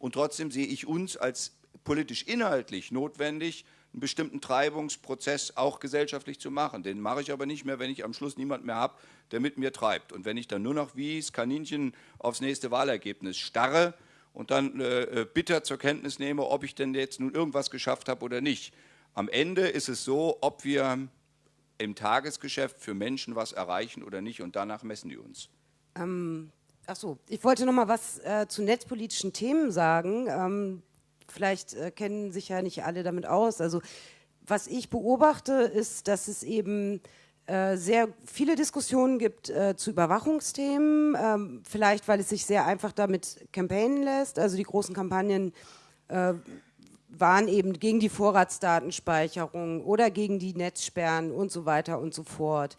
Und trotzdem sehe ich uns als politisch inhaltlich notwendig, einen bestimmten Treibungsprozess auch gesellschaftlich zu machen. Den mache ich aber nicht mehr, wenn ich am Schluss niemand mehr habe, der mit mir treibt. Und wenn ich dann nur noch wie das Kaninchen aufs nächste Wahlergebnis starre, und dann äh, äh, bitter zur Kenntnis nehme, ob ich denn jetzt nun irgendwas geschafft habe oder nicht. Am Ende ist es so, ob wir im Tagesgeschäft für Menschen was erreichen oder nicht und danach messen die uns. Ähm, ach so, ich wollte noch mal was äh, zu netzpolitischen Themen sagen. Ähm, vielleicht äh, kennen sich ja nicht alle damit aus. Also was ich beobachte, ist, dass es eben sehr viele Diskussionen gibt äh, zu Überwachungsthemen, ähm, vielleicht weil es sich sehr einfach damit campaignen lässt. Also die großen Kampagnen äh, waren eben gegen die Vorratsdatenspeicherung oder gegen die Netzsperren und so weiter und so fort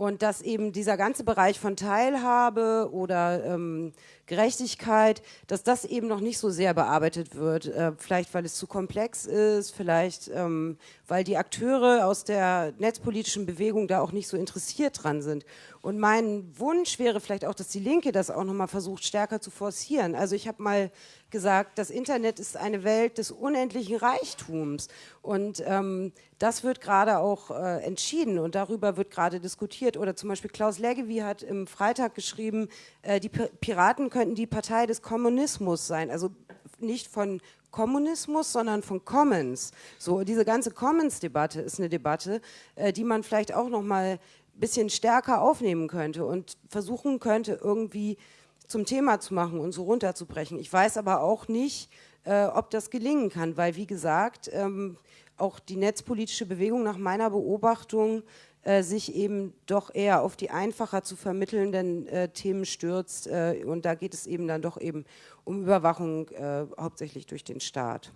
und dass eben dieser ganze Bereich von Teilhabe oder ähm, Gerechtigkeit, dass das eben noch nicht so sehr bearbeitet wird. Äh, vielleicht, weil es zu komplex ist, vielleicht, ähm, weil die Akteure aus der netzpolitischen Bewegung da auch nicht so interessiert dran sind. Und mein Wunsch wäre vielleicht auch, dass die Linke das auch nochmal versucht, stärker zu forcieren. Also ich habe mal gesagt, das Internet ist eine Welt des unendlichen Reichtums. Und ähm, das wird gerade auch äh, entschieden und darüber wird gerade diskutiert. Oder zum Beispiel Klaus Leggevi hat im Freitag geschrieben, äh, die Piraten könnten die Partei des Kommunismus sein. Also nicht von Kommunismus, sondern von Commons. So diese ganze Commons-Debatte ist eine Debatte, äh, die man vielleicht auch noch mal bisschen stärker aufnehmen könnte und versuchen könnte, irgendwie zum Thema zu machen und so runterzubrechen. Ich weiß aber auch nicht, äh, ob das gelingen kann, weil, wie gesagt, ähm, auch die netzpolitische Bewegung nach meiner Beobachtung äh, sich eben doch eher auf die einfacher zu vermittelnden äh, Themen stürzt. Äh, und da geht es eben dann doch eben um Überwachung, äh, hauptsächlich durch den Staat.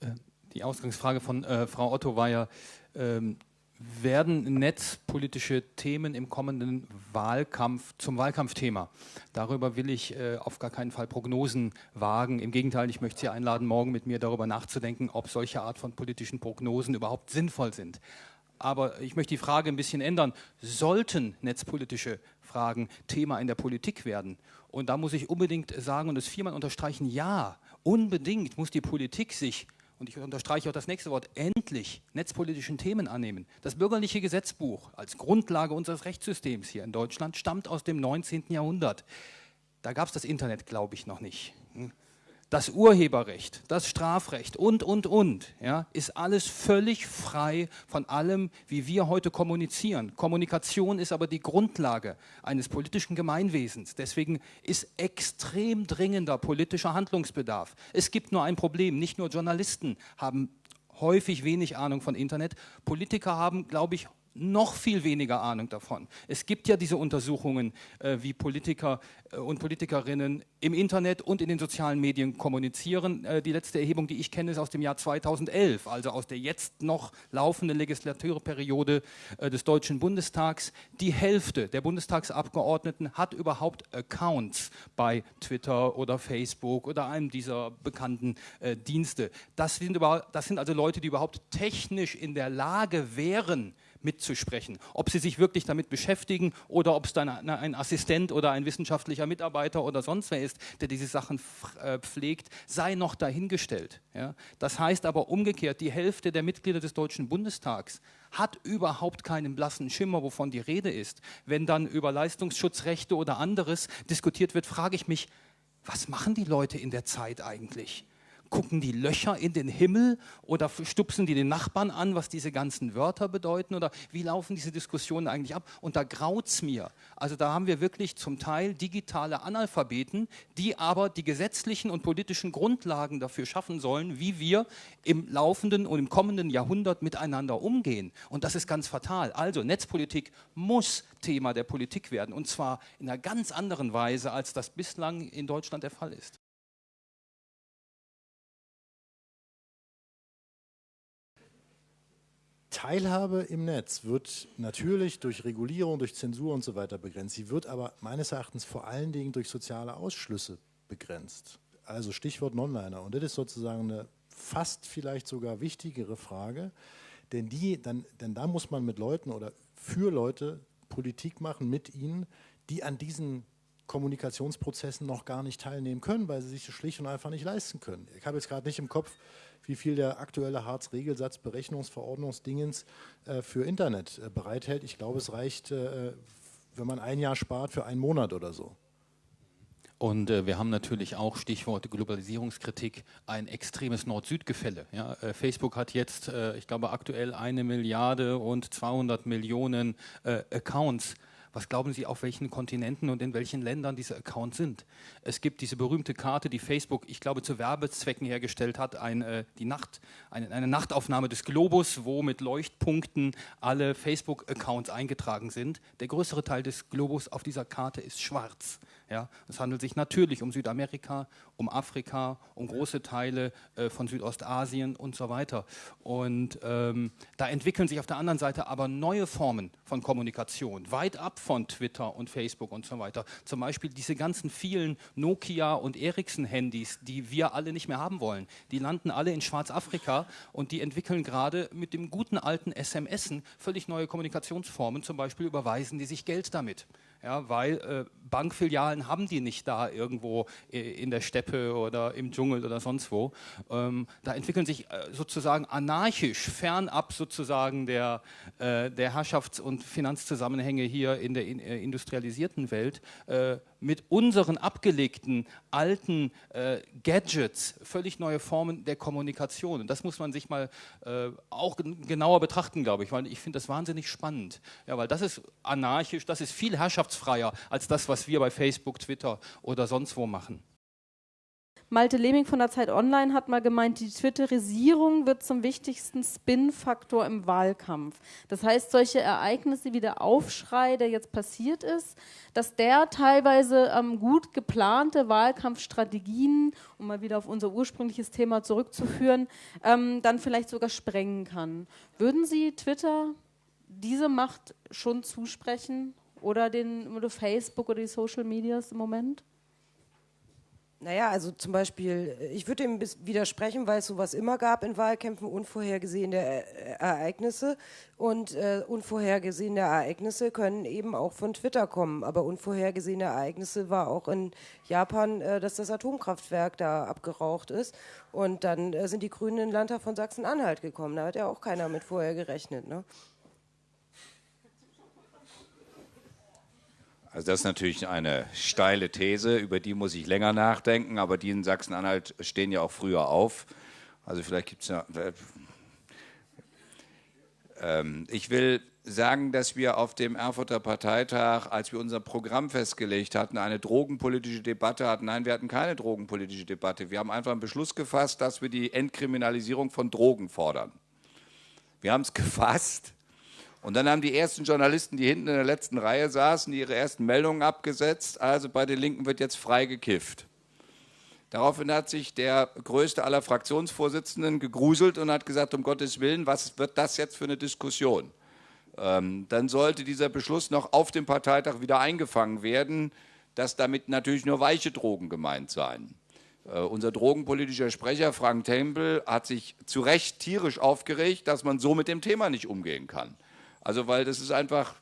Äh, die Ausgangsfrage von Frau Otto war ja, ähm, werden netzpolitische Themen im kommenden Wahlkampf zum Wahlkampfthema. Darüber will ich äh, auf gar keinen Fall Prognosen wagen. Im Gegenteil, ich möchte Sie einladen, morgen mit mir darüber nachzudenken, ob solche Art von politischen Prognosen überhaupt sinnvoll sind. Aber ich möchte die Frage ein bisschen ändern. Sollten netzpolitische Fragen Thema in der Politik werden? Und da muss ich unbedingt sagen und es viermal unterstreichen, ja, unbedingt muss die Politik sich und ich unterstreiche auch das nächste Wort, endlich netzpolitischen Themen annehmen. Das bürgerliche Gesetzbuch als Grundlage unseres Rechtssystems hier in Deutschland stammt aus dem 19. Jahrhundert. Da gab es das Internet, glaube ich, noch nicht. Das Urheberrecht, das Strafrecht und, und, und, ja, ist alles völlig frei von allem, wie wir heute kommunizieren. Kommunikation ist aber die Grundlage eines politischen Gemeinwesens. Deswegen ist extrem dringender politischer Handlungsbedarf. Es gibt nur ein Problem. Nicht nur Journalisten haben häufig wenig Ahnung von Internet. Politiker haben, glaube ich, noch viel weniger Ahnung davon. Es gibt ja diese Untersuchungen, äh, wie Politiker äh, und Politikerinnen im Internet und in den sozialen Medien kommunizieren. Äh, die letzte Erhebung, die ich kenne, ist aus dem Jahr 2011, also aus der jetzt noch laufenden Legislaturperiode äh, des Deutschen Bundestags. Die Hälfte der Bundestagsabgeordneten hat überhaupt Accounts bei Twitter oder Facebook oder einem dieser bekannten äh, Dienste. Das sind, über, das sind also Leute, die überhaupt technisch in der Lage wären, mitzusprechen. Ob sie sich wirklich damit beschäftigen oder ob es dann ein Assistent oder ein wissenschaftlicher Mitarbeiter oder sonst wer ist, der diese Sachen äh, pflegt, sei noch dahingestellt. Ja? Das heißt aber umgekehrt, die Hälfte der Mitglieder des Deutschen Bundestags hat überhaupt keinen blassen Schimmer, wovon die Rede ist. Wenn dann über Leistungsschutzrechte oder anderes diskutiert wird, frage ich mich, was machen die Leute in der Zeit eigentlich? Gucken die Löcher in den Himmel oder stupsen die den Nachbarn an, was diese ganzen Wörter bedeuten oder wie laufen diese Diskussionen eigentlich ab? Und da graut es mir. Also da haben wir wirklich zum Teil digitale Analphabeten, die aber die gesetzlichen und politischen Grundlagen dafür schaffen sollen, wie wir im laufenden und im kommenden Jahrhundert miteinander umgehen. Und das ist ganz fatal. Also Netzpolitik muss Thema der Politik werden und zwar in einer ganz anderen Weise, als das bislang in Deutschland der Fall ist. Teilhabe im Netz wird natürlich durch Regulierung, durch Zensur und so weiter begrenzt. Sie wird aber meines Erachtens vor allen Dingen durch soziale Ausschlüsse begrenzt. Also Stichwort Nonliner. Und das ist sozusagen eine fast vielleicht sogar wichtigere Frage, denn, die, dann, denn da muss man mit Leuten oder für Leute Politik machen, mit ihnen, die an diesen Kommunikationsprozessen noch gar nicht teilnehmen können, weil sie sich das schlicht und einfach nicht leisten können. Ich habe jetzt gerade nicht im Kopf, wie viel der aktuelle Hartz-Regelsatz Berechnungsverordnungsdingens äh, für Internet äh, bereithält. Ich glaube, es reicht, äh, wenn man ein Jahr spart, für einen Monat oder so. Und äh, wir haben natürlich auch, Stichwort Globalisierungskritik, ein extremes Nord-Süd-Gefälle. Ja? Äh, Facebook hat jetzt, äh, ich glaube, aktuell eine Milliarde und 200 Millionen Accounts was glauben Sie, auf welchen Kontinenten und in welchen Ländern diese Accounts sind? Es gibt diese berühmte Karte, die Facebook, ich glaube, zu Werbezwecken hergestellt hat, ein, äh, die Nacht, eine, eine Nachtaufnahme des Globus, wo mit Leuchtpunkten alle Facebook-Accounts eingetragen sind. Der größere Teil des Globus auf dieser Karte ist schwarz. Ja, es handelt sich natürlich um Südamerika, um Afrika, um große Teile äh, von Südostasien und so weiter. Und ähm, da entwickeln sich auf der anderen Seite aber neue Formen von Kommunikation, weit ab von Twitter und Facebook und so weiter. Zum Beispiel diese ganzen vielen Nokia- und Ericsson-Handys, die wir alle nicht mehr haben wollen. Die landen alle in Schwarzafrika und die entwickeln gerade mit dem guten alten SMSen völlig neue Kommunikationsformen. Zum Beispiel überweisen die sich Geld damit ja, weil äh, Bankfilialen haben die nicht da irgendwo in der Steppe oder im Dschungel oder sonst wo. Ähm, da entwickeln sich äh, sozusagen anarchisch, fernab sozusagen der, äh, der Herrschafts- und Finanzzusammenhänge hier in der in, äh, industrialisierten Welt, äh, mit unseren abgelegten alten äh, Gadgets völlig neue Formen der Kommunikation. Und das muss man sich mal äh, auch genauer betrachten, glaube ich, weil ich finde das wahnsinnig spannend. Ja, weil das ist anarchisch, das ist viel herrschaftsfreier als das, was wir bei Facebook, Twitter oder sonst wo machen. Malte Leming von der Zeit Online hat mal gemeint, die Twitterisierung wird zum wichtigsten Spin-Faktor im Wahlkampf. Das heißt, solche Ereignisse wie der Aufschrei, der jetzt passiert ist, dass der teilweise ähm, gut geplante Wahlkampfstrategien, um mal wieder auf unser ursprüngliches Thema zurückzuführen, ähm, dann vielleicht sogar sprengen kann. Würden Sie Twitter diese Macht schon zusprechen oder den oder Facebook oder die Social Medias im Moment? Naja, also zum Beispiel, äh, ich würde dem widersprechen, weil es sowas immer gab in Wahlkämpfen, unvorhergesehene äh, Ereignisse. Und äh, unvorhergesehene Ereignisse können eben auch von Twitter kommen. Aber unvorhergesehene Ereignisse war auch in Japan, äh, dass das Atomkraftwerk da abgeraucht ist. Und dann äh, sind die Grünen in den Landtag von Sachsen-Anhalt gekommen. Da hat ja auch keiner mit vorher gerechnet. Ne? Also das ist natürlich eine steile These, über die muss ich länger nachdenken, aber die in Sachsen-Anhalt stehen ja auch früher auf. Also vielleicht gibt es ja... Ähm, ich will sagen, dass wir auf dem Erfurter Parteitag, als wir unser Programm festgelegt hatten, eine drogenpolitische Debatte hatten. Nein, wir hatten keine drogenpolitische Debatte. Wir haben einfach einen Beschluss gefasst, dass wir die Entkriminalisierung von Drogen fordern. Wir haben es (laughs) gefasst Und dann haben die ersten Journalisten, die hinten in der letzten Reihe saßen, ihre ersten Meldungen abgesetzt. Also bei den Linken wird jetzt frei gekifft. Daraufhin hat sich der größte aller Fraktionsvorsitzenden gegruselt und hat gesagt, um Gottes Willen, was wird das jetzt für eine Diskussion? Ähm, dann sollte dieser Beschluss noch auf dem Parteitag wieder eingefangen werden, dass damit natürlich nur weiche Drogen gemeint seien. Äh, unser drogenpolitischer Sprecher Frank Tempel hat sich zu Recht tierisch aufgeregt, dass man so mit dem Thema nicht umgehen kann. Also weil das ist einfach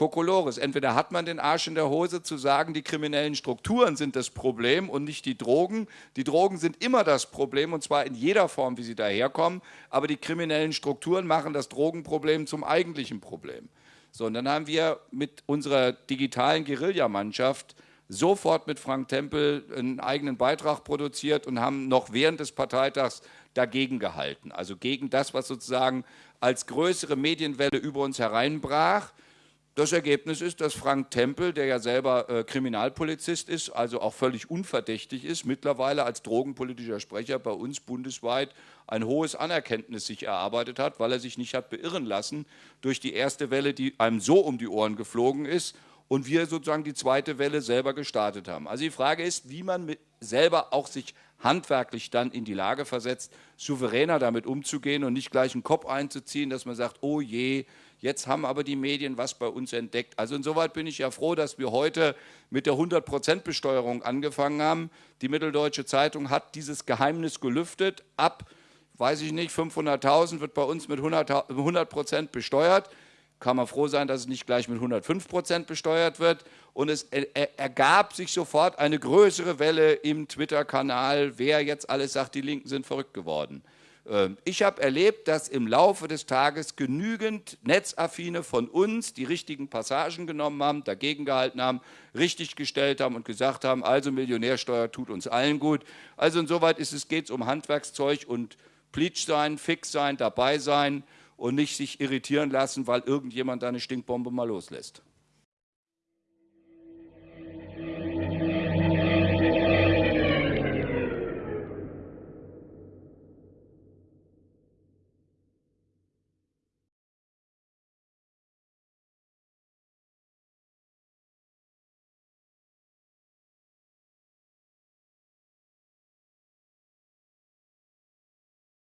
Kokolores. Entweder hat man den Arsch in der Hose zu sagen, die kriminellen Strukturen sind das Problem und nicht die Drogen. Die Drogen sind immer das Problem und zwar in jeder Form, wie sie daherkommen. Aber die kriminellen Strukturen machen das Drogenproblem zum eigentlichen Problem. So, und dann haben wir mit unserer digitalen Guerillamannschaft sofort mit Frank Tempel einen eigenen Beitrag produziert und haben noch während des Parteitags dagegen gehalten. Also gegen das, was sozusagen als größere Medienwelle über uns hereinbrach. Das Ergebnis ist, dass Frank Tempel, der ja selber äh, Kriminalpolizist ist, also auch völlig unverdächtig ist, mittlerweile als drogenpolitischer Sprecher bei uns bundesweit ein hohes Anerkenntnis sich erarbeitet hat, weil er sich nicht hat beirren lassen durch die erste Welle, die einem so um die Ohren geflogen ist und wir sozusagen die zweite Welle selber gestartet haben. Also die Frage ist, wie man selber auch sich handwerklich dann in die Lage versetzt, souveräner damit umzugehen und nicht gleich einen Kopf einzuziehen, dass man sagt, oh je, jetzt haben aber die Medien was bei uns entdeckt. Also insoweit bin ich ja froh, dass wir heute mit der 100% Besteuerung angefangen haben. Die Mitteldeutsche Zeitung hat dieses Geheimnis gelüftet. Ab, weiß ich nicht, 500.000 wird bei uns mit 100%, 100 besteuert kann man froh sein, dass es nicht gleich mit 105 Prozent besteuert wird. Und es ergab sich sofort eine größere Welle im Twitter-Kanal, wer jetzt alles sagt, die Linken sind verrückt geworden. Ähm, ich habe erlebt, dass im Laufe des Tages genügend Netzaffine von uns die richtigen Passagen genommen haben, dagegen gehalten haben, richtig gestellt haben und gesagt haben, also Millionärsteuer tut uns allen gut. Also insoweit geht es um Handwerkszeug und Pleatsch sein, fix sein, dabei sein und nicht sich irritieren lassen, weil irgendjemand eine Stinkbombe mal loslässt.